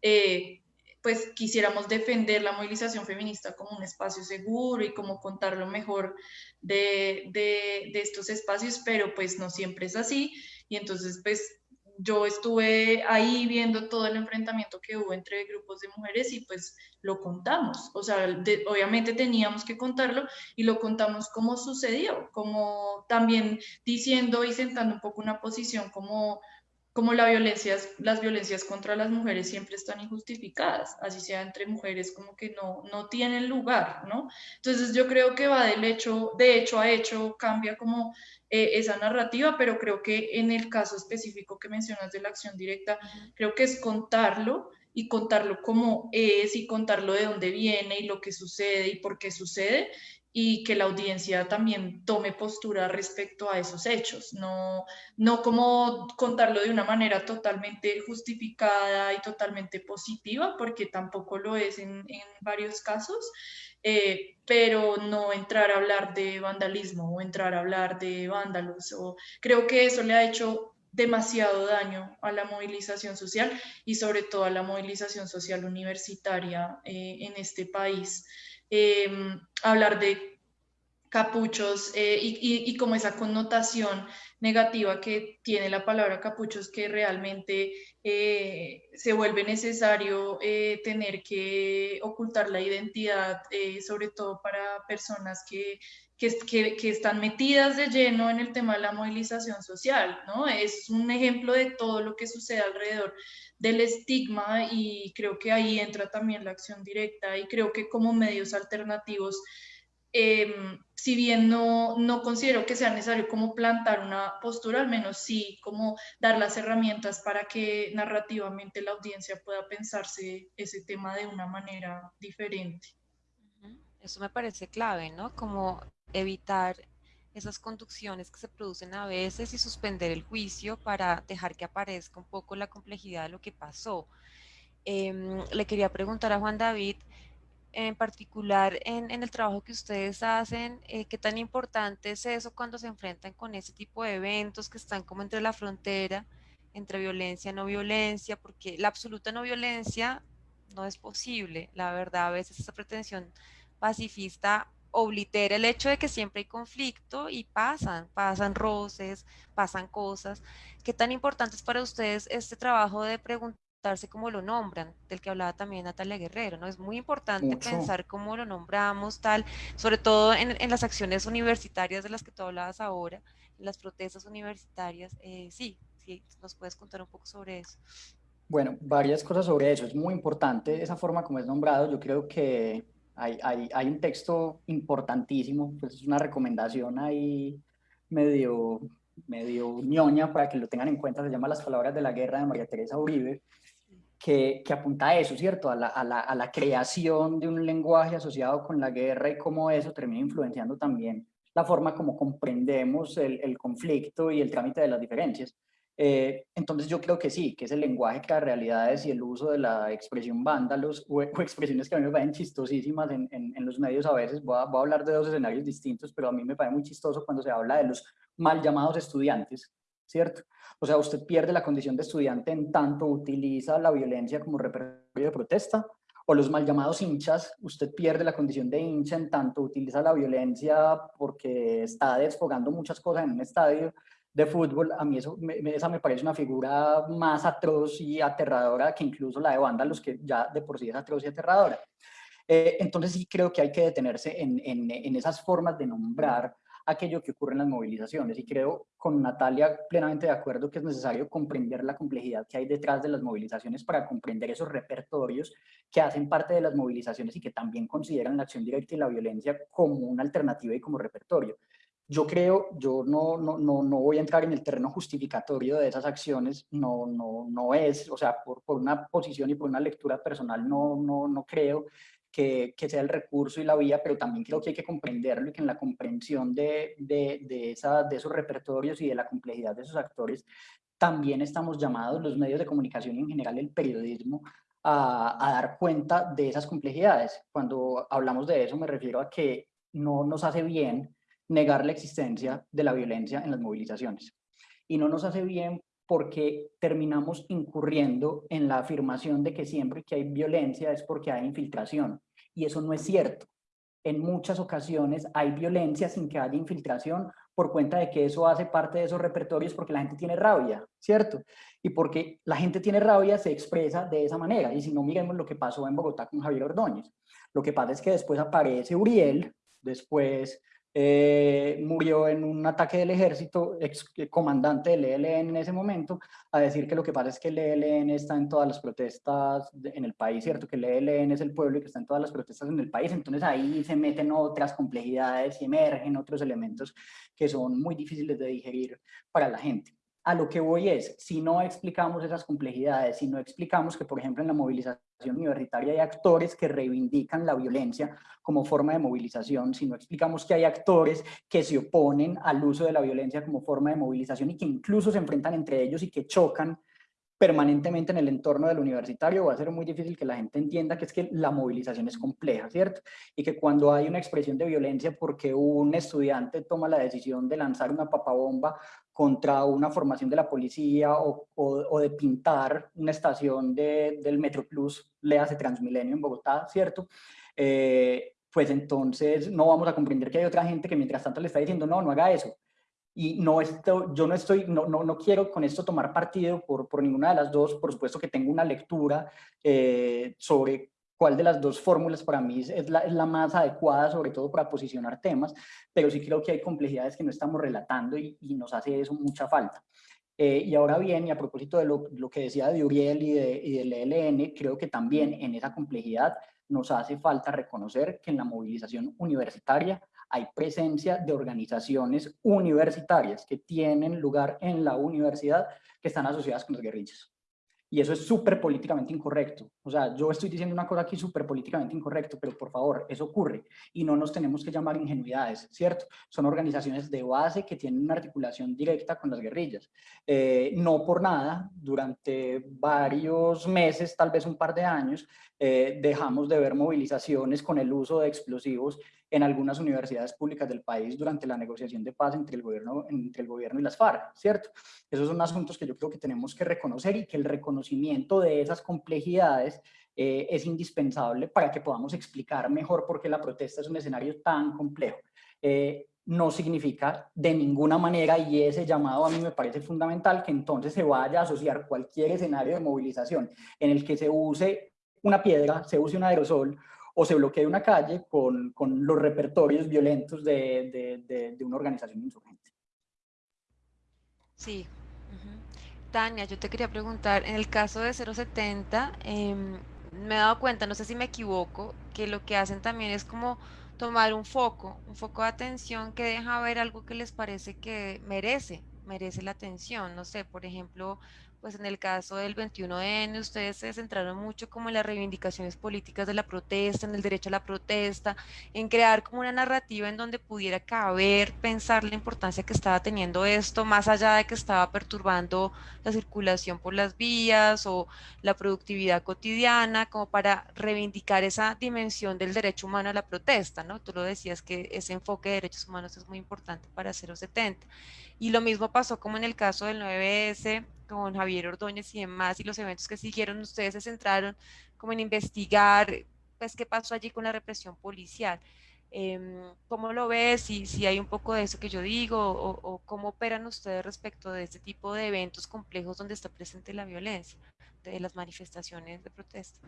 eh, pues quisiéramos defender la movilización feminista como un espacio seguro y como contar lo mejor de, de, de estos espacios, pero pues no siempre es así. Y entonces, pues yo estuve ahí viendo todo el enfrentamiento que hubo entre grupos de mujeres y pues lo contamos. O sea, obviamente teníamos que contarlo y lo contamos como sucedió, como también diciendo y sentando un poco una posición como como la violencia, las violencias contra las mujeres siempre están injustificadas, así sea entre mujeres como que no, no tienen lugar, ¿no? Entonces yo creo que va del hecho, de hecho a hecho, cambia como eh, esa narrativa, pero creo que en el caso específico que mencionas de la acción directa, creo que es contarlo y contarlo como es y contarlo de dónde viene y lo que sucede y por qué sucede y que la audiencia también tome postura respecto a esos hechos, no, no como contarlo de una manera totalmente justificada y totalmente positiva, porque tampoco lo es en, en varios casos, eh, pero no entrar a hablar de vandalismo o entrar a hablar de vándalos. O, creo que eso le ha hecho demasiado daño a la movilización social y sobre todo a la movilización social universitaria eh, en este país. Em, hablar de capuchos eh, y, y, como esa connotación negativa que tiene la palabra capuchos que realmente eh, se vuelve necesario eh, tener que ocultar la identidad, sobre todo para personas que, que, que, están metidas de lleno en el tema de la movilización social, ¿no? Es un ejemplo de todo lo que sucede alrededor del estigma y creo que ahí entra también la acción directa y creo que como medios alternativos, eh, si bien no, no considero que sea necesario como plantar una postura, al menos sí como dar las herramientas para que narrativamente la audiencia pueda pensarse ese tema de una manera diferente. Eso me parece clave, ¿no? Como evitar esas conducciones que se producen a veces y suspender el juicio para dejar que aparezca un poco la complejidad de lo que pasó. Eh, le quería preguntar a Juan David, en particular en, en el trabajo que ustedes hacen, eh, qué tan importante es eso cuando se enfrentan con ese tipo de eventos que están como entre la frontera, entre violencia y no violencia, porque la absoluta no violencia no es posible, la verdad, a veces esa pretensión pacifista oblitera el hecho de que siempre hay conflicto y pasan, pasan roces, pasan cosas. ¿Qué tan importante es para ustedes este trabajo de preguntarse cómo lo nombran, del que hablaba también Natalia Guerrero, ¿no? Es muy importante Mucho. pensar cómo lo nombramos, tal, sobre todo en, en, las acciones universitarias de las que tú hablabas ahora, en las protestas universitarias. Eh, sí, sí, nos puedes contar un poco sobre eso. Bueno, varias cosas sobre eso. Es muy importante esa forma como es nombrado. Yo creo que hay, un texto importantísimo, pues es una recomendación ahí medio, medio ñoña para que lo tengan en cuenta, se llama Las Palabras de la Guerra de María Teresa Uribe, que, apunta a eso, ¿cierto? A la, creación de un lenguaje asociado con la guerra y cómo eso termina influenciando también la forma como comprendemos el conflicto y el trámite de las diferencias. Eh, entonces yo creo que sí, que es el lenguaje las realidades y el uso de la expresión vándalos o, expresiones que a mí me parecen chistosísimas en los medios a veces, voy a, voy a, hablar de dos escenarios distintos, pero a mí me parece muy chistoso cuando se habla de los mal llamados estudiantes, ¿cierto? O sea, usted pierde la condición de estudiante en tanto utiliza la violencia como repertorio de protesta, o los mal llamados hinchas, usted pierde la condición de hincha en tanto utiliza la violencia porque está desfogando muchas cosas en un estadio, de fútbol, a mí eso, me, esa me parece una figura más atroz y aterradora que incluso la de Vándalos, que ya de por sí es atroz y aterradora. Eh, entonces sí creo que hay que detenerse en, en, en, esas formas de nombrar aquello que ocurre en las movilizaciones y creo con Natalia plenamente de acuerdo que es necesario comprender la complejidad que hay detrás de las movilizaciones para comprender esos repertorios que hacen parte de las movilizaciones y que también consideran la acción directa y la violencia como una alternativa y como repertorio yo creo, yo no, no, no, no, voy a entrar en el terreno justificatorio de esas acciones, no, no, no es, o sea, por, por una posición y por una lectura personal, no, no, no creo que, que, sea el recurso y la vía, pero también creo que hay que comprenderlo y que en la comprensión de, de, de, esa, de esos repertorios y de la complejidad de esos actores, también estamos llamados los medios de comunicación y en general el periodismo a, a dar cuenta de esas complejidades. Cuando hablamos de eso me refiero a que no nos hace bien negar la existencia de la violencia en las movilizaciones. Y no nos hace bien porque terminamos incurriendo en la afirmación de que siempre que hay violencia es porque hay infiltración. Y eso no es cierto. En muchas ocasiones hay violencia sin que haya infiltración por cuenta de que eso hace parte de esos repertorios porque la gente tiene rabia, ¿cierto? Y porque la gente tiene rabia se expresa de esa manera. Y si no, miremos lo que pasó en Bogotá con Javier Ordóñez. Lo que pasa es que después aparece Uriel, después eh, murió en un ataque del ejército, ex eh, comandante del ELN en ese momento, a decir que lo que pasa es que el ELN está en todas las protestas en el país, ¿cierto? Que el ELN es el pueblo y que está en todas las protestas en el país, entonces ahí se meten otras complejidades y emergen otros elementos que son muy difíciles de digerir para la gente a lo que voy es, si no explicamos esas complejidades, si no explicamos que, por ejemplo, en la movilización universitaria hay actores que reivindican la violencia como forma de movilización, si no explicamos que hay actores que se oponen al uso de la violencia como forma de movilización y que incluso se enfrentan entre ellos y que chocan permanentemente en el entorno del universitario, va a ser muy difícil que la gente entienda que es que la movilización es compleja, ¿cierto? Y que cuando hay una expresión de violencia porque un estudiante toma la decisión de lanzar una papabomba contra una formación de la policía o, o, de pintar una estación de, del Metro Plus, le hace Transmilenio en Bogotá, ¿cierto? Eh, pues entonces no vamos a comprender que hay otra gente que mientras tanto le está diciendo, no, no haga eso, y no esto, yo no estoy, no, no, no, quiero con esto tomar partido por, por ninguna de las dos, por supuesto que tengo una lectura eh, sobre cuál de las dos fórmulas para mí es la, más adecuada, sobre todo para posicionar temas, pero sí creo que hay complejidades que no estamos relatando y, nos hace eso mucha falta. Eh, y ahora bien, y a propósito de lo, que decía de Uriel y, de, y del ELN, creo que también en esa complejidad nos hace falta reconocer que en la movilización universitaria hay presencia de organizaciones universitarias que tienen lugar en la universidad que están asociadas con las guerrillas. Y eso es súper políticamente incorrecto. O sea, yo estoy diciendo una cosa aquí súper políticamente incorrecto, pero por favor, eso ocurre. Y no nos tenemos que llamar ingenuidades, ¿cierto? Son organizaciones de base que tienen una articulación directa con las guerrillas. Eh, no por nada, durante varios meses, tal vez un par de años, eh, dejamos de ver movilizaciones con el uso de explosivos en algunas universidades públicas del país durante la negociación de paz entre el gobierno, entre el gobierno y las FARC, ¿cierto? Esos son asuntos que yo creo que tenemos que reconocer y que el reconocimiento de esas complejidades eh, es indispensable para que podamos explicar mejor por qué la protesta es un escenario tan complejo. Eh, no significa de ninguna manera, y ese llamado a mí me parece fundamental, que entonces se vaya a asociar cualquier escenario de movilización en el que se use una piedra, se use un aerosol o se bloquee una calle con, con los repertorios violentos de, de, de, una organización insurgente. Sí. Tania, yo te quería preguntar, en el caso de 070, eh, me he dado cuenta, no sé si me equivoco, que lo que hacen también es como tomar un foco, un foco de atención que deja ver algo que les parece que merece, merece la atención. No sé, por ejemplo, pues en el caso del 21N, ustedes se centraron mucho como en las reivindicaciones políticas de la protesta, en el derecho a la protesta, en crear como una narrativa en donde pudiera caber, pensar la importancia que estaba teniendo esto, más allá de que estaba perturbando la circulación por las vías o la productividad cotidiana, como para reivindicar esa dimensión del derecho humano a la protesta, ¿no? Tú lo decías que ese enfoque de derechos humanos es muy importante para 070. Y lo mismo pasó como en el caso del 9S, con Javier Ordóñez y demás, y los eventos que siguieron, ustedes se centraron como en investigar, pues, qué pasó allí con la represión policial. Eh, ¿Cómo lo ves? Si, si hay un poco de eso que yo digo, o, o, cómo operan ustedes respecto de este tipo de eventos complejos donde está presente la violencia, de las manifestaciones de protesta.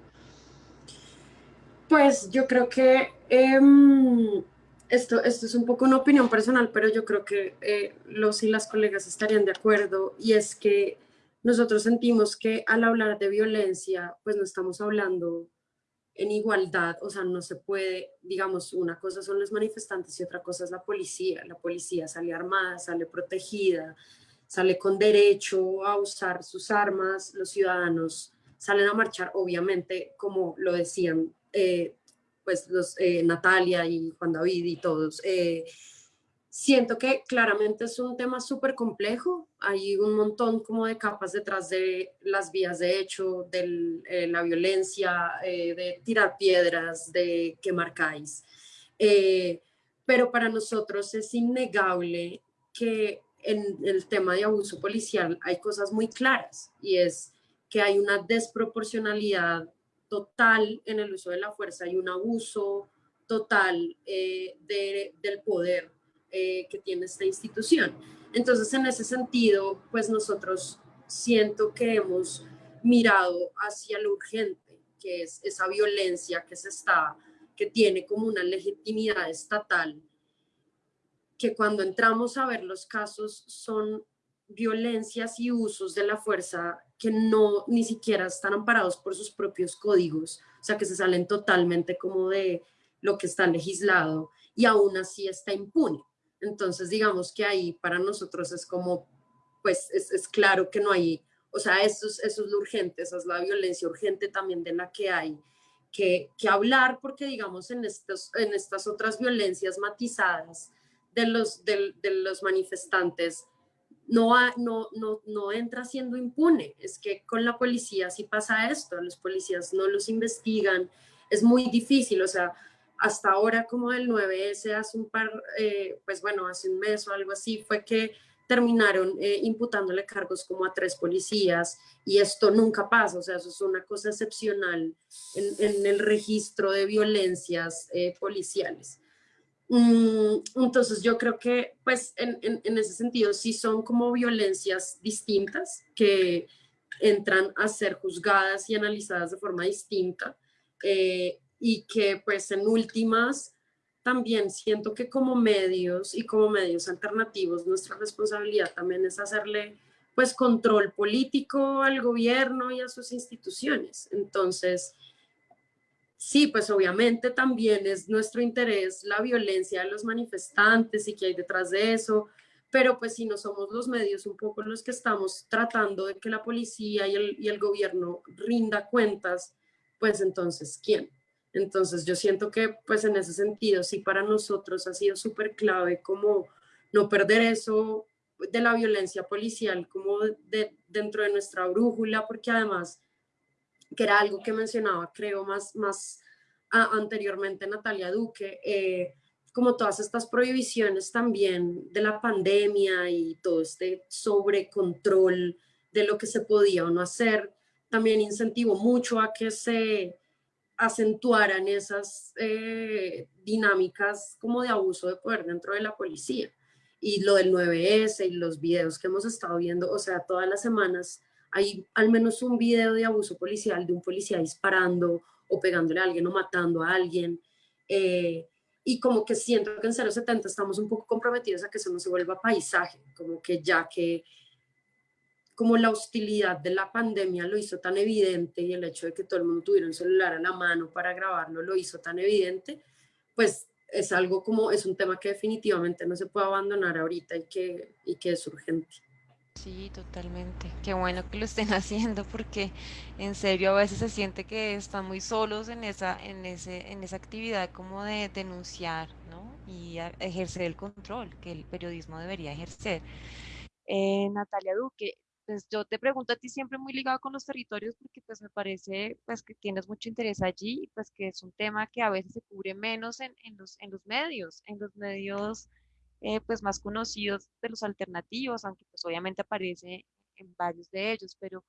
Pues yo creo que eh, esto, esto es un poco una opinión personal, pero yo creo que eh, los y las colegas estarían de acuerdo, y es que nosotros sentimos que al hablar de violencia, pues no estamos hablando en igualdad, o sea, no se puede, digamos, una cosa son los manifestantes y otra cosa es la policía. La policía sale armada, sale protegida, sale con derecho a usar sus armas, los ciudadanos salen a marchar, obviamente, como lo decían, eh, pues los, eh, Natalia y Juan David y todos, eh, Siento que claramente es un tema súper complejo, hay un montón como de capas detrás de las vías de hecho, de eh, la violencia, eh, de tirar piedras, de quemar CAIs. Eh, pero para nosotros es innegable que en el tema de abuso policial hay cosas muy claras y es que hay una desproporcionalidad total en el uso de la fuerza, hay un abuso total de, del poder eh, que tiene esta institución. Entonces, en ese sentido, pues nosotros siento que hemos mirado hacia lo urgente, que es esa violencia que se está, que tiene como una legitimidad estatal, que cuando entramos a ver los casos son violencias y usos de la fuerza que no ni siquiera están amparados por sus propios códigos, o sea, que se salen totalmente como de lo que está legislado y aún así está impune. Entonces, digamos que ahí para nosotros es como, pues es, claro que no hay, o sea, eso es, eso es lo urgente, esa es la violencia urgente también de la que hay que, que hablar, porque digamos en, estos, en estas otras violencias matizadas de los, de, de los manifestantes, no, no, no, no entra siendo impune. Es que con la policía sí pasa esto, los policías no los investigan, es muy difícil, o sea, hasta ahora como el 9S hace un par, eh, pues bueno, hace un mes o algo así, fue que terminaron eh, imputándole cargos como a tres policías y esto nunca pasa, o sea, eso es una cosa excepcional en, el registro de violencias eh, policiales. Mm, entonces yo creo que pues en, en, ese sentido sí son como violencias distintas que entran a ser juzgadas y analizadas de forma distinta y que pues en últimas también siento que como medios y como medios alternativos nuestra responsabilidad también es hacerle pues control político al gobierno y a sus instituciones. Entonces, sí, pues obviamente también es nuestro interés la violencia de los manifestantes y que hay detrás de eso, pero pues si no somos los medios un poco los que estamos tratando de que la policía y el, y el gobierno rinda cuentas, pues entonces, ¿quién? Entonces yo siento que pues en ese sentido sí para nosotros ha sido súper clave como no perder eso de la violencia policial como de, dentro de nuestra brújula, porque además, que era algo que mencionaba creo más, más anteriormente Natalia Duque, eh, como todas estas prohibiciones también de la pandemia y todo este sobrecontrol de lo que se podía o no hacer, también incentivó mucho a que se acentuaran esas eh, dinámicas como de abuso de poder dentro de la policía. Y lo del 9S y los videos que hemos estado viendo, o sea, todas las semanas hay al menos un video de abuso policial de un policía disparando o pegándole a alguien o matando a alguien. Eh, y como que siento que en 070 estamos un poco comprometidos a que eso no se vuelva paisaje, como que ya que como la hostilidad de la pandemia lo hizo tan evidente y el hecho de que todo el mundo tuviera un celular a la mano para grabarlo lo hizo tan evidente, pues es algo como, es un tema que definitivamente no se puede abandonar ahorita y que, y que es urgente. Sí, totalmente. Qué bueno que lo estén haciendo porque en serio a veces se siente que están muy solos en esa, en ese, en esa actividad como de denunciar, ¿no? Y ejercer el control que el periodismo debería ejercer. Eh, Natalia Duque, pues yo te pregunto a ti siempre muy ligado con los territorios porque pues me parece pues que tienes mucho interés allí y pues que es un tema que a veces se cubre menos en, en los, en los medios, en los medios eh, pues más conocidos de los alternativos, aunque pues obviamente aparece en varios de ellos, pero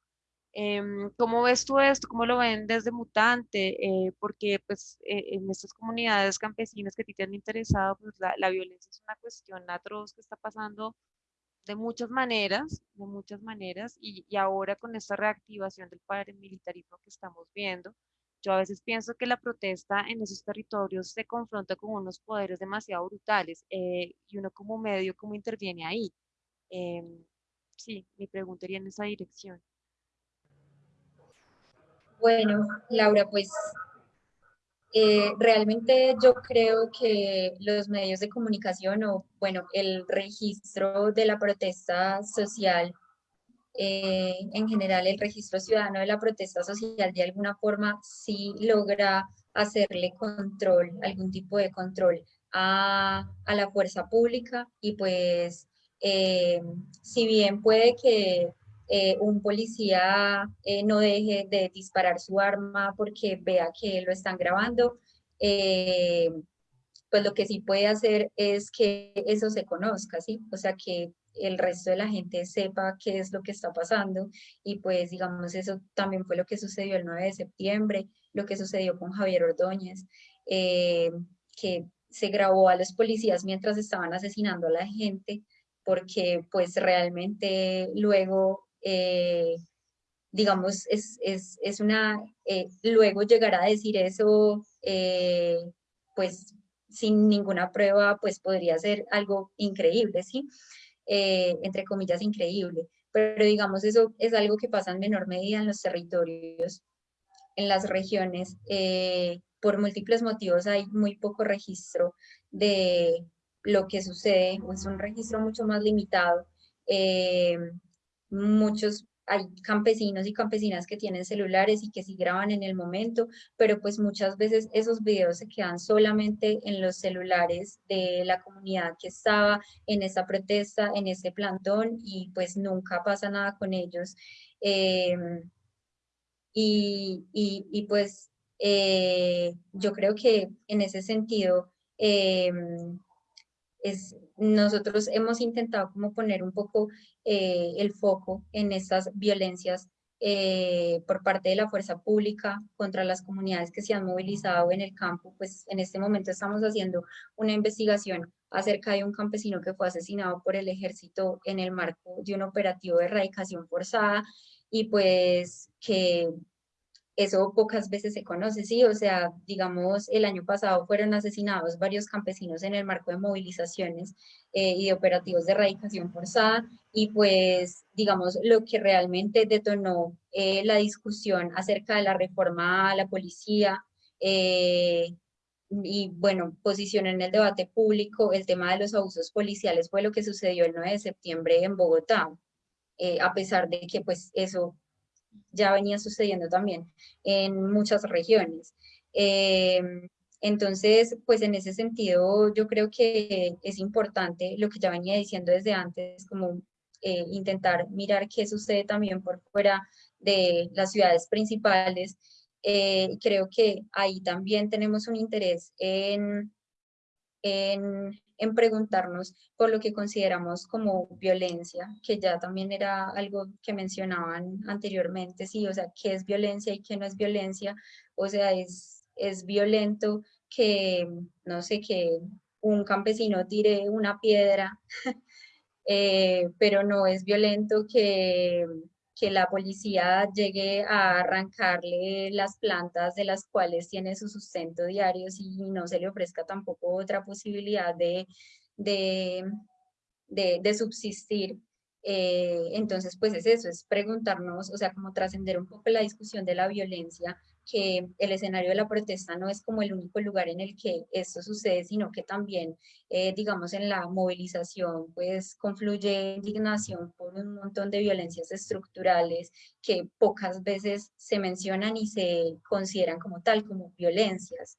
em, ¿cómo ves tú esto? ¿Cómo lo ven desde Mutante? Eh, porque pues eh, en estas comunidades campesinas que a ti te han interesado, pues la, la violencia es una cuestión atroz que está pasando de muchas maneras, de muchas maneras, y, y, ahora con esta reactivación del paramilitarismo que estamos viendo, yo a veces pienso que la protesta en esos territorios se confronta con unos poderes demasiado brutales eh, y uno como medio, ¿cómo interviene ahí? Eh, sí, mi pregunta iría en esa dirección. Bueno, Laura, pues Eh, realmente yo creo que los medios de comunicación o, bueno, el registro de la protesta social, eh, en general el registro ciudadano de la protesta social de alguna forma sí logra hacerle control, algún tipo de control a, a la fuerza pública y pues eh, si bien puede que eh, un policía eh, no deje de disparar su arma porque vea que lo están grabando, pues lo que sí puede hacer es que eso se conozca, ¿sí? O sea, que el resto de la gente sepa qué es lo que está pasando y pues digamos eso también fue lo que sucedió el 9 de septiembre, lo que sucedió con Javier Ordóñez, que se grabó a los policías mientras estaban asesinando a la gente porque pues realmente luego, eh, digamos, es, es, es una, eh, luego llegar a decir eso, eh, pues sin ninguna prueba, pues podría ser algo increíble, ¿sí? entre comillas, increíble. Pero digamos, eso es algo que pasa en menor medida en los territorios, en las regiones. por múltiples motivos hay muy poco registro de, lo que sucede es un registro mucho más limitado. Eh, muchos hay campesinos y campesinas que tienen celulares y que sí graban en el momento, pero pues muchas veces esos videos se quedan solamente en los celulares de la comunidad que estaba en esa protesta, en ese plantón y pues nunca pasa nada con ellos. Eh, y, y, pues eh, yo creo que en ese sentido nosotros hemos intentado como poner un poco eh, el foco en estas violencias eh, por parte de la fuerza pública contra las comunidades que se han movilizado en el campo, pues en este momento estamos haciendo una investigación acerca de un campesino que fue asesinado por el ejército en el marco de un operativo de erradicación forzada y pues que eso pocas veces se conoce, sí, o sea, digamos, el año pasado fueron asesinados varios campesinos en el marco de movilizaciones eh, y de operativos de erradicación forzada, y pues, digamos, lo que realmente detonó eh, la discusión acerca de la reforma a la policía, eh, y bueno, posicionó en el debate público el tema de los abusos policiales fue lo que sucedió el 9 de septiembre en Bogotá, a pesar de que pues eso ya venía sucediendo también en muchas regiones. Em, entonces, pues en ese sentido, yo creo que es importante lo que ya venía diciendo desde antes, como eh, intentar mirar qué sucede también por fuera de las ciudades principales. Eh, creo que ahí también tenemos un interés en en preguntarnos por lo que consideramos como violencia, que ya también era algo que mencionaban anteriormente, sí, o sea, qué es violencia y qué no es violencia, o sea, es, es violento que, no sé, que un campesino tire una piedra, eh, pero no es violento que que la policía llegue a arrancarle las plantas de las cuales tiene su sustento diario y no se le ofrezca tampoco otra posibilidad de, de, de, subsistir. Eh, entonces, pues es eso, es preguntarnos, o sea, como trascender un poco la discusión de la violencia que el escenario de la protesta no es como el único lugar en el que esto sucede, sino que también, eh, digamos, en la movilización, pues confluye indignación por un montón de violencias estructurales que pocas veces se mencionan y se consideran como tal, como violencias.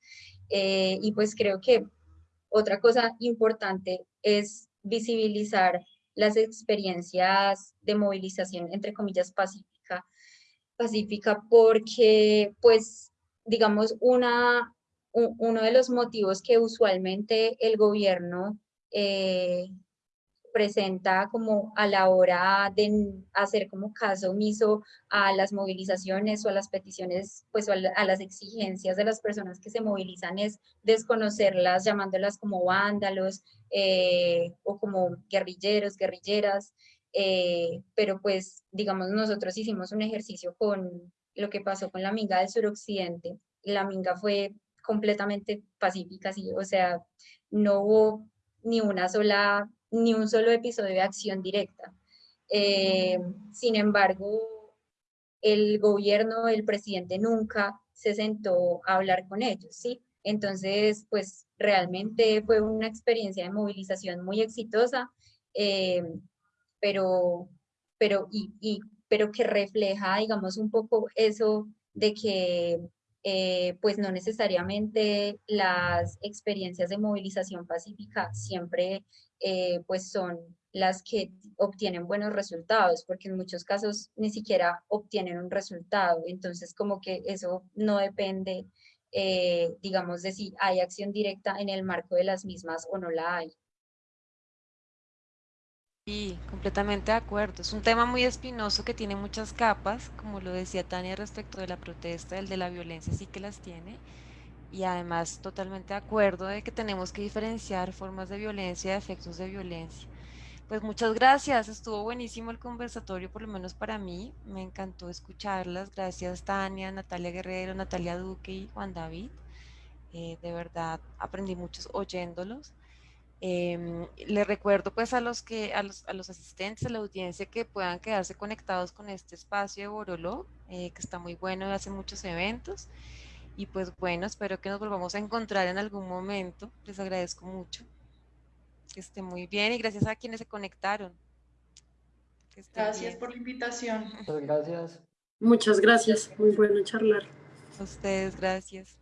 Eh, y pues creo que otra cosa importante es visibilizar las experiencias de movilización, entre comillas, pacíficas pacífica porque, pues, digamos, una, uno de los motivos que usualmente el gobierno eh, presenta como a la hora de hacer como caso omiso a las movilizaciones o a las peticiones, pues a, las exigencias de las personas que se movilizan es desconocerlas, llamándolas como vándalos eh, o como guerrilleros, guerrilleras. Eh, pero pues digamos nosotros hicimos un ejercicio con lo que pasó con la minga del suroccidente. La minga fue completamente pacífica, sí, o sea, no hubo ni una sola, ni un solo episodio de acción directa. Eh, sin embargo, el gobierno, el presidente nunca se sentó a hablar con ellos, ¿sí? Entonces, pues realmente fue una experiencia de movilización muy exitosa, eh, pero, pero, y, y, pero que refleja, digamos, un poco eso de que eh, pues no necesariamente las experiencias de movilización pacífica siempre eh, pues son las que obtienen buenos resultados, porque en muchos casos ni siquiera obtienen un resultado. Entonces, como que eso no depende, eh, digamos, de si hay acción directa en el marco de las mismas o no la hay. Sí, completamente de acuerdo. Es un tema muy espinoso que tiene muchas capas, como lo decía Tania respecto de la protesta, el de la violencia sí que las tiene. Y además totalmente de acuerdo de que tenemos que diferenciar formas de violencia de efectos de violencia. Pues muchas gracias, estuvo buenísimo el conversatorio, por lo menos para mí, me encantó escucharlas. Gracias Tania, Natalia Guerrero, Natalia Duque y Juan David. Eh, de verdad aprendí muchos oyéndolos. Eh, les recuerdo pues a los, que, a los, a los asistentes, a la audiencia que puedan quedarse conectados con este espacio de Boroló, eh, que está muy bueno y hace muchos eventos. Y pues bueno, espero que nos volvamos a encontrar en algún momento. Les agradezco mucho. Que esté muy bien y gracias a quienes se conectaron. Gracias bien. por la invitación. Muchas gracias. Muchas gracias. Muy bueno charlar. A ustedes, gracias.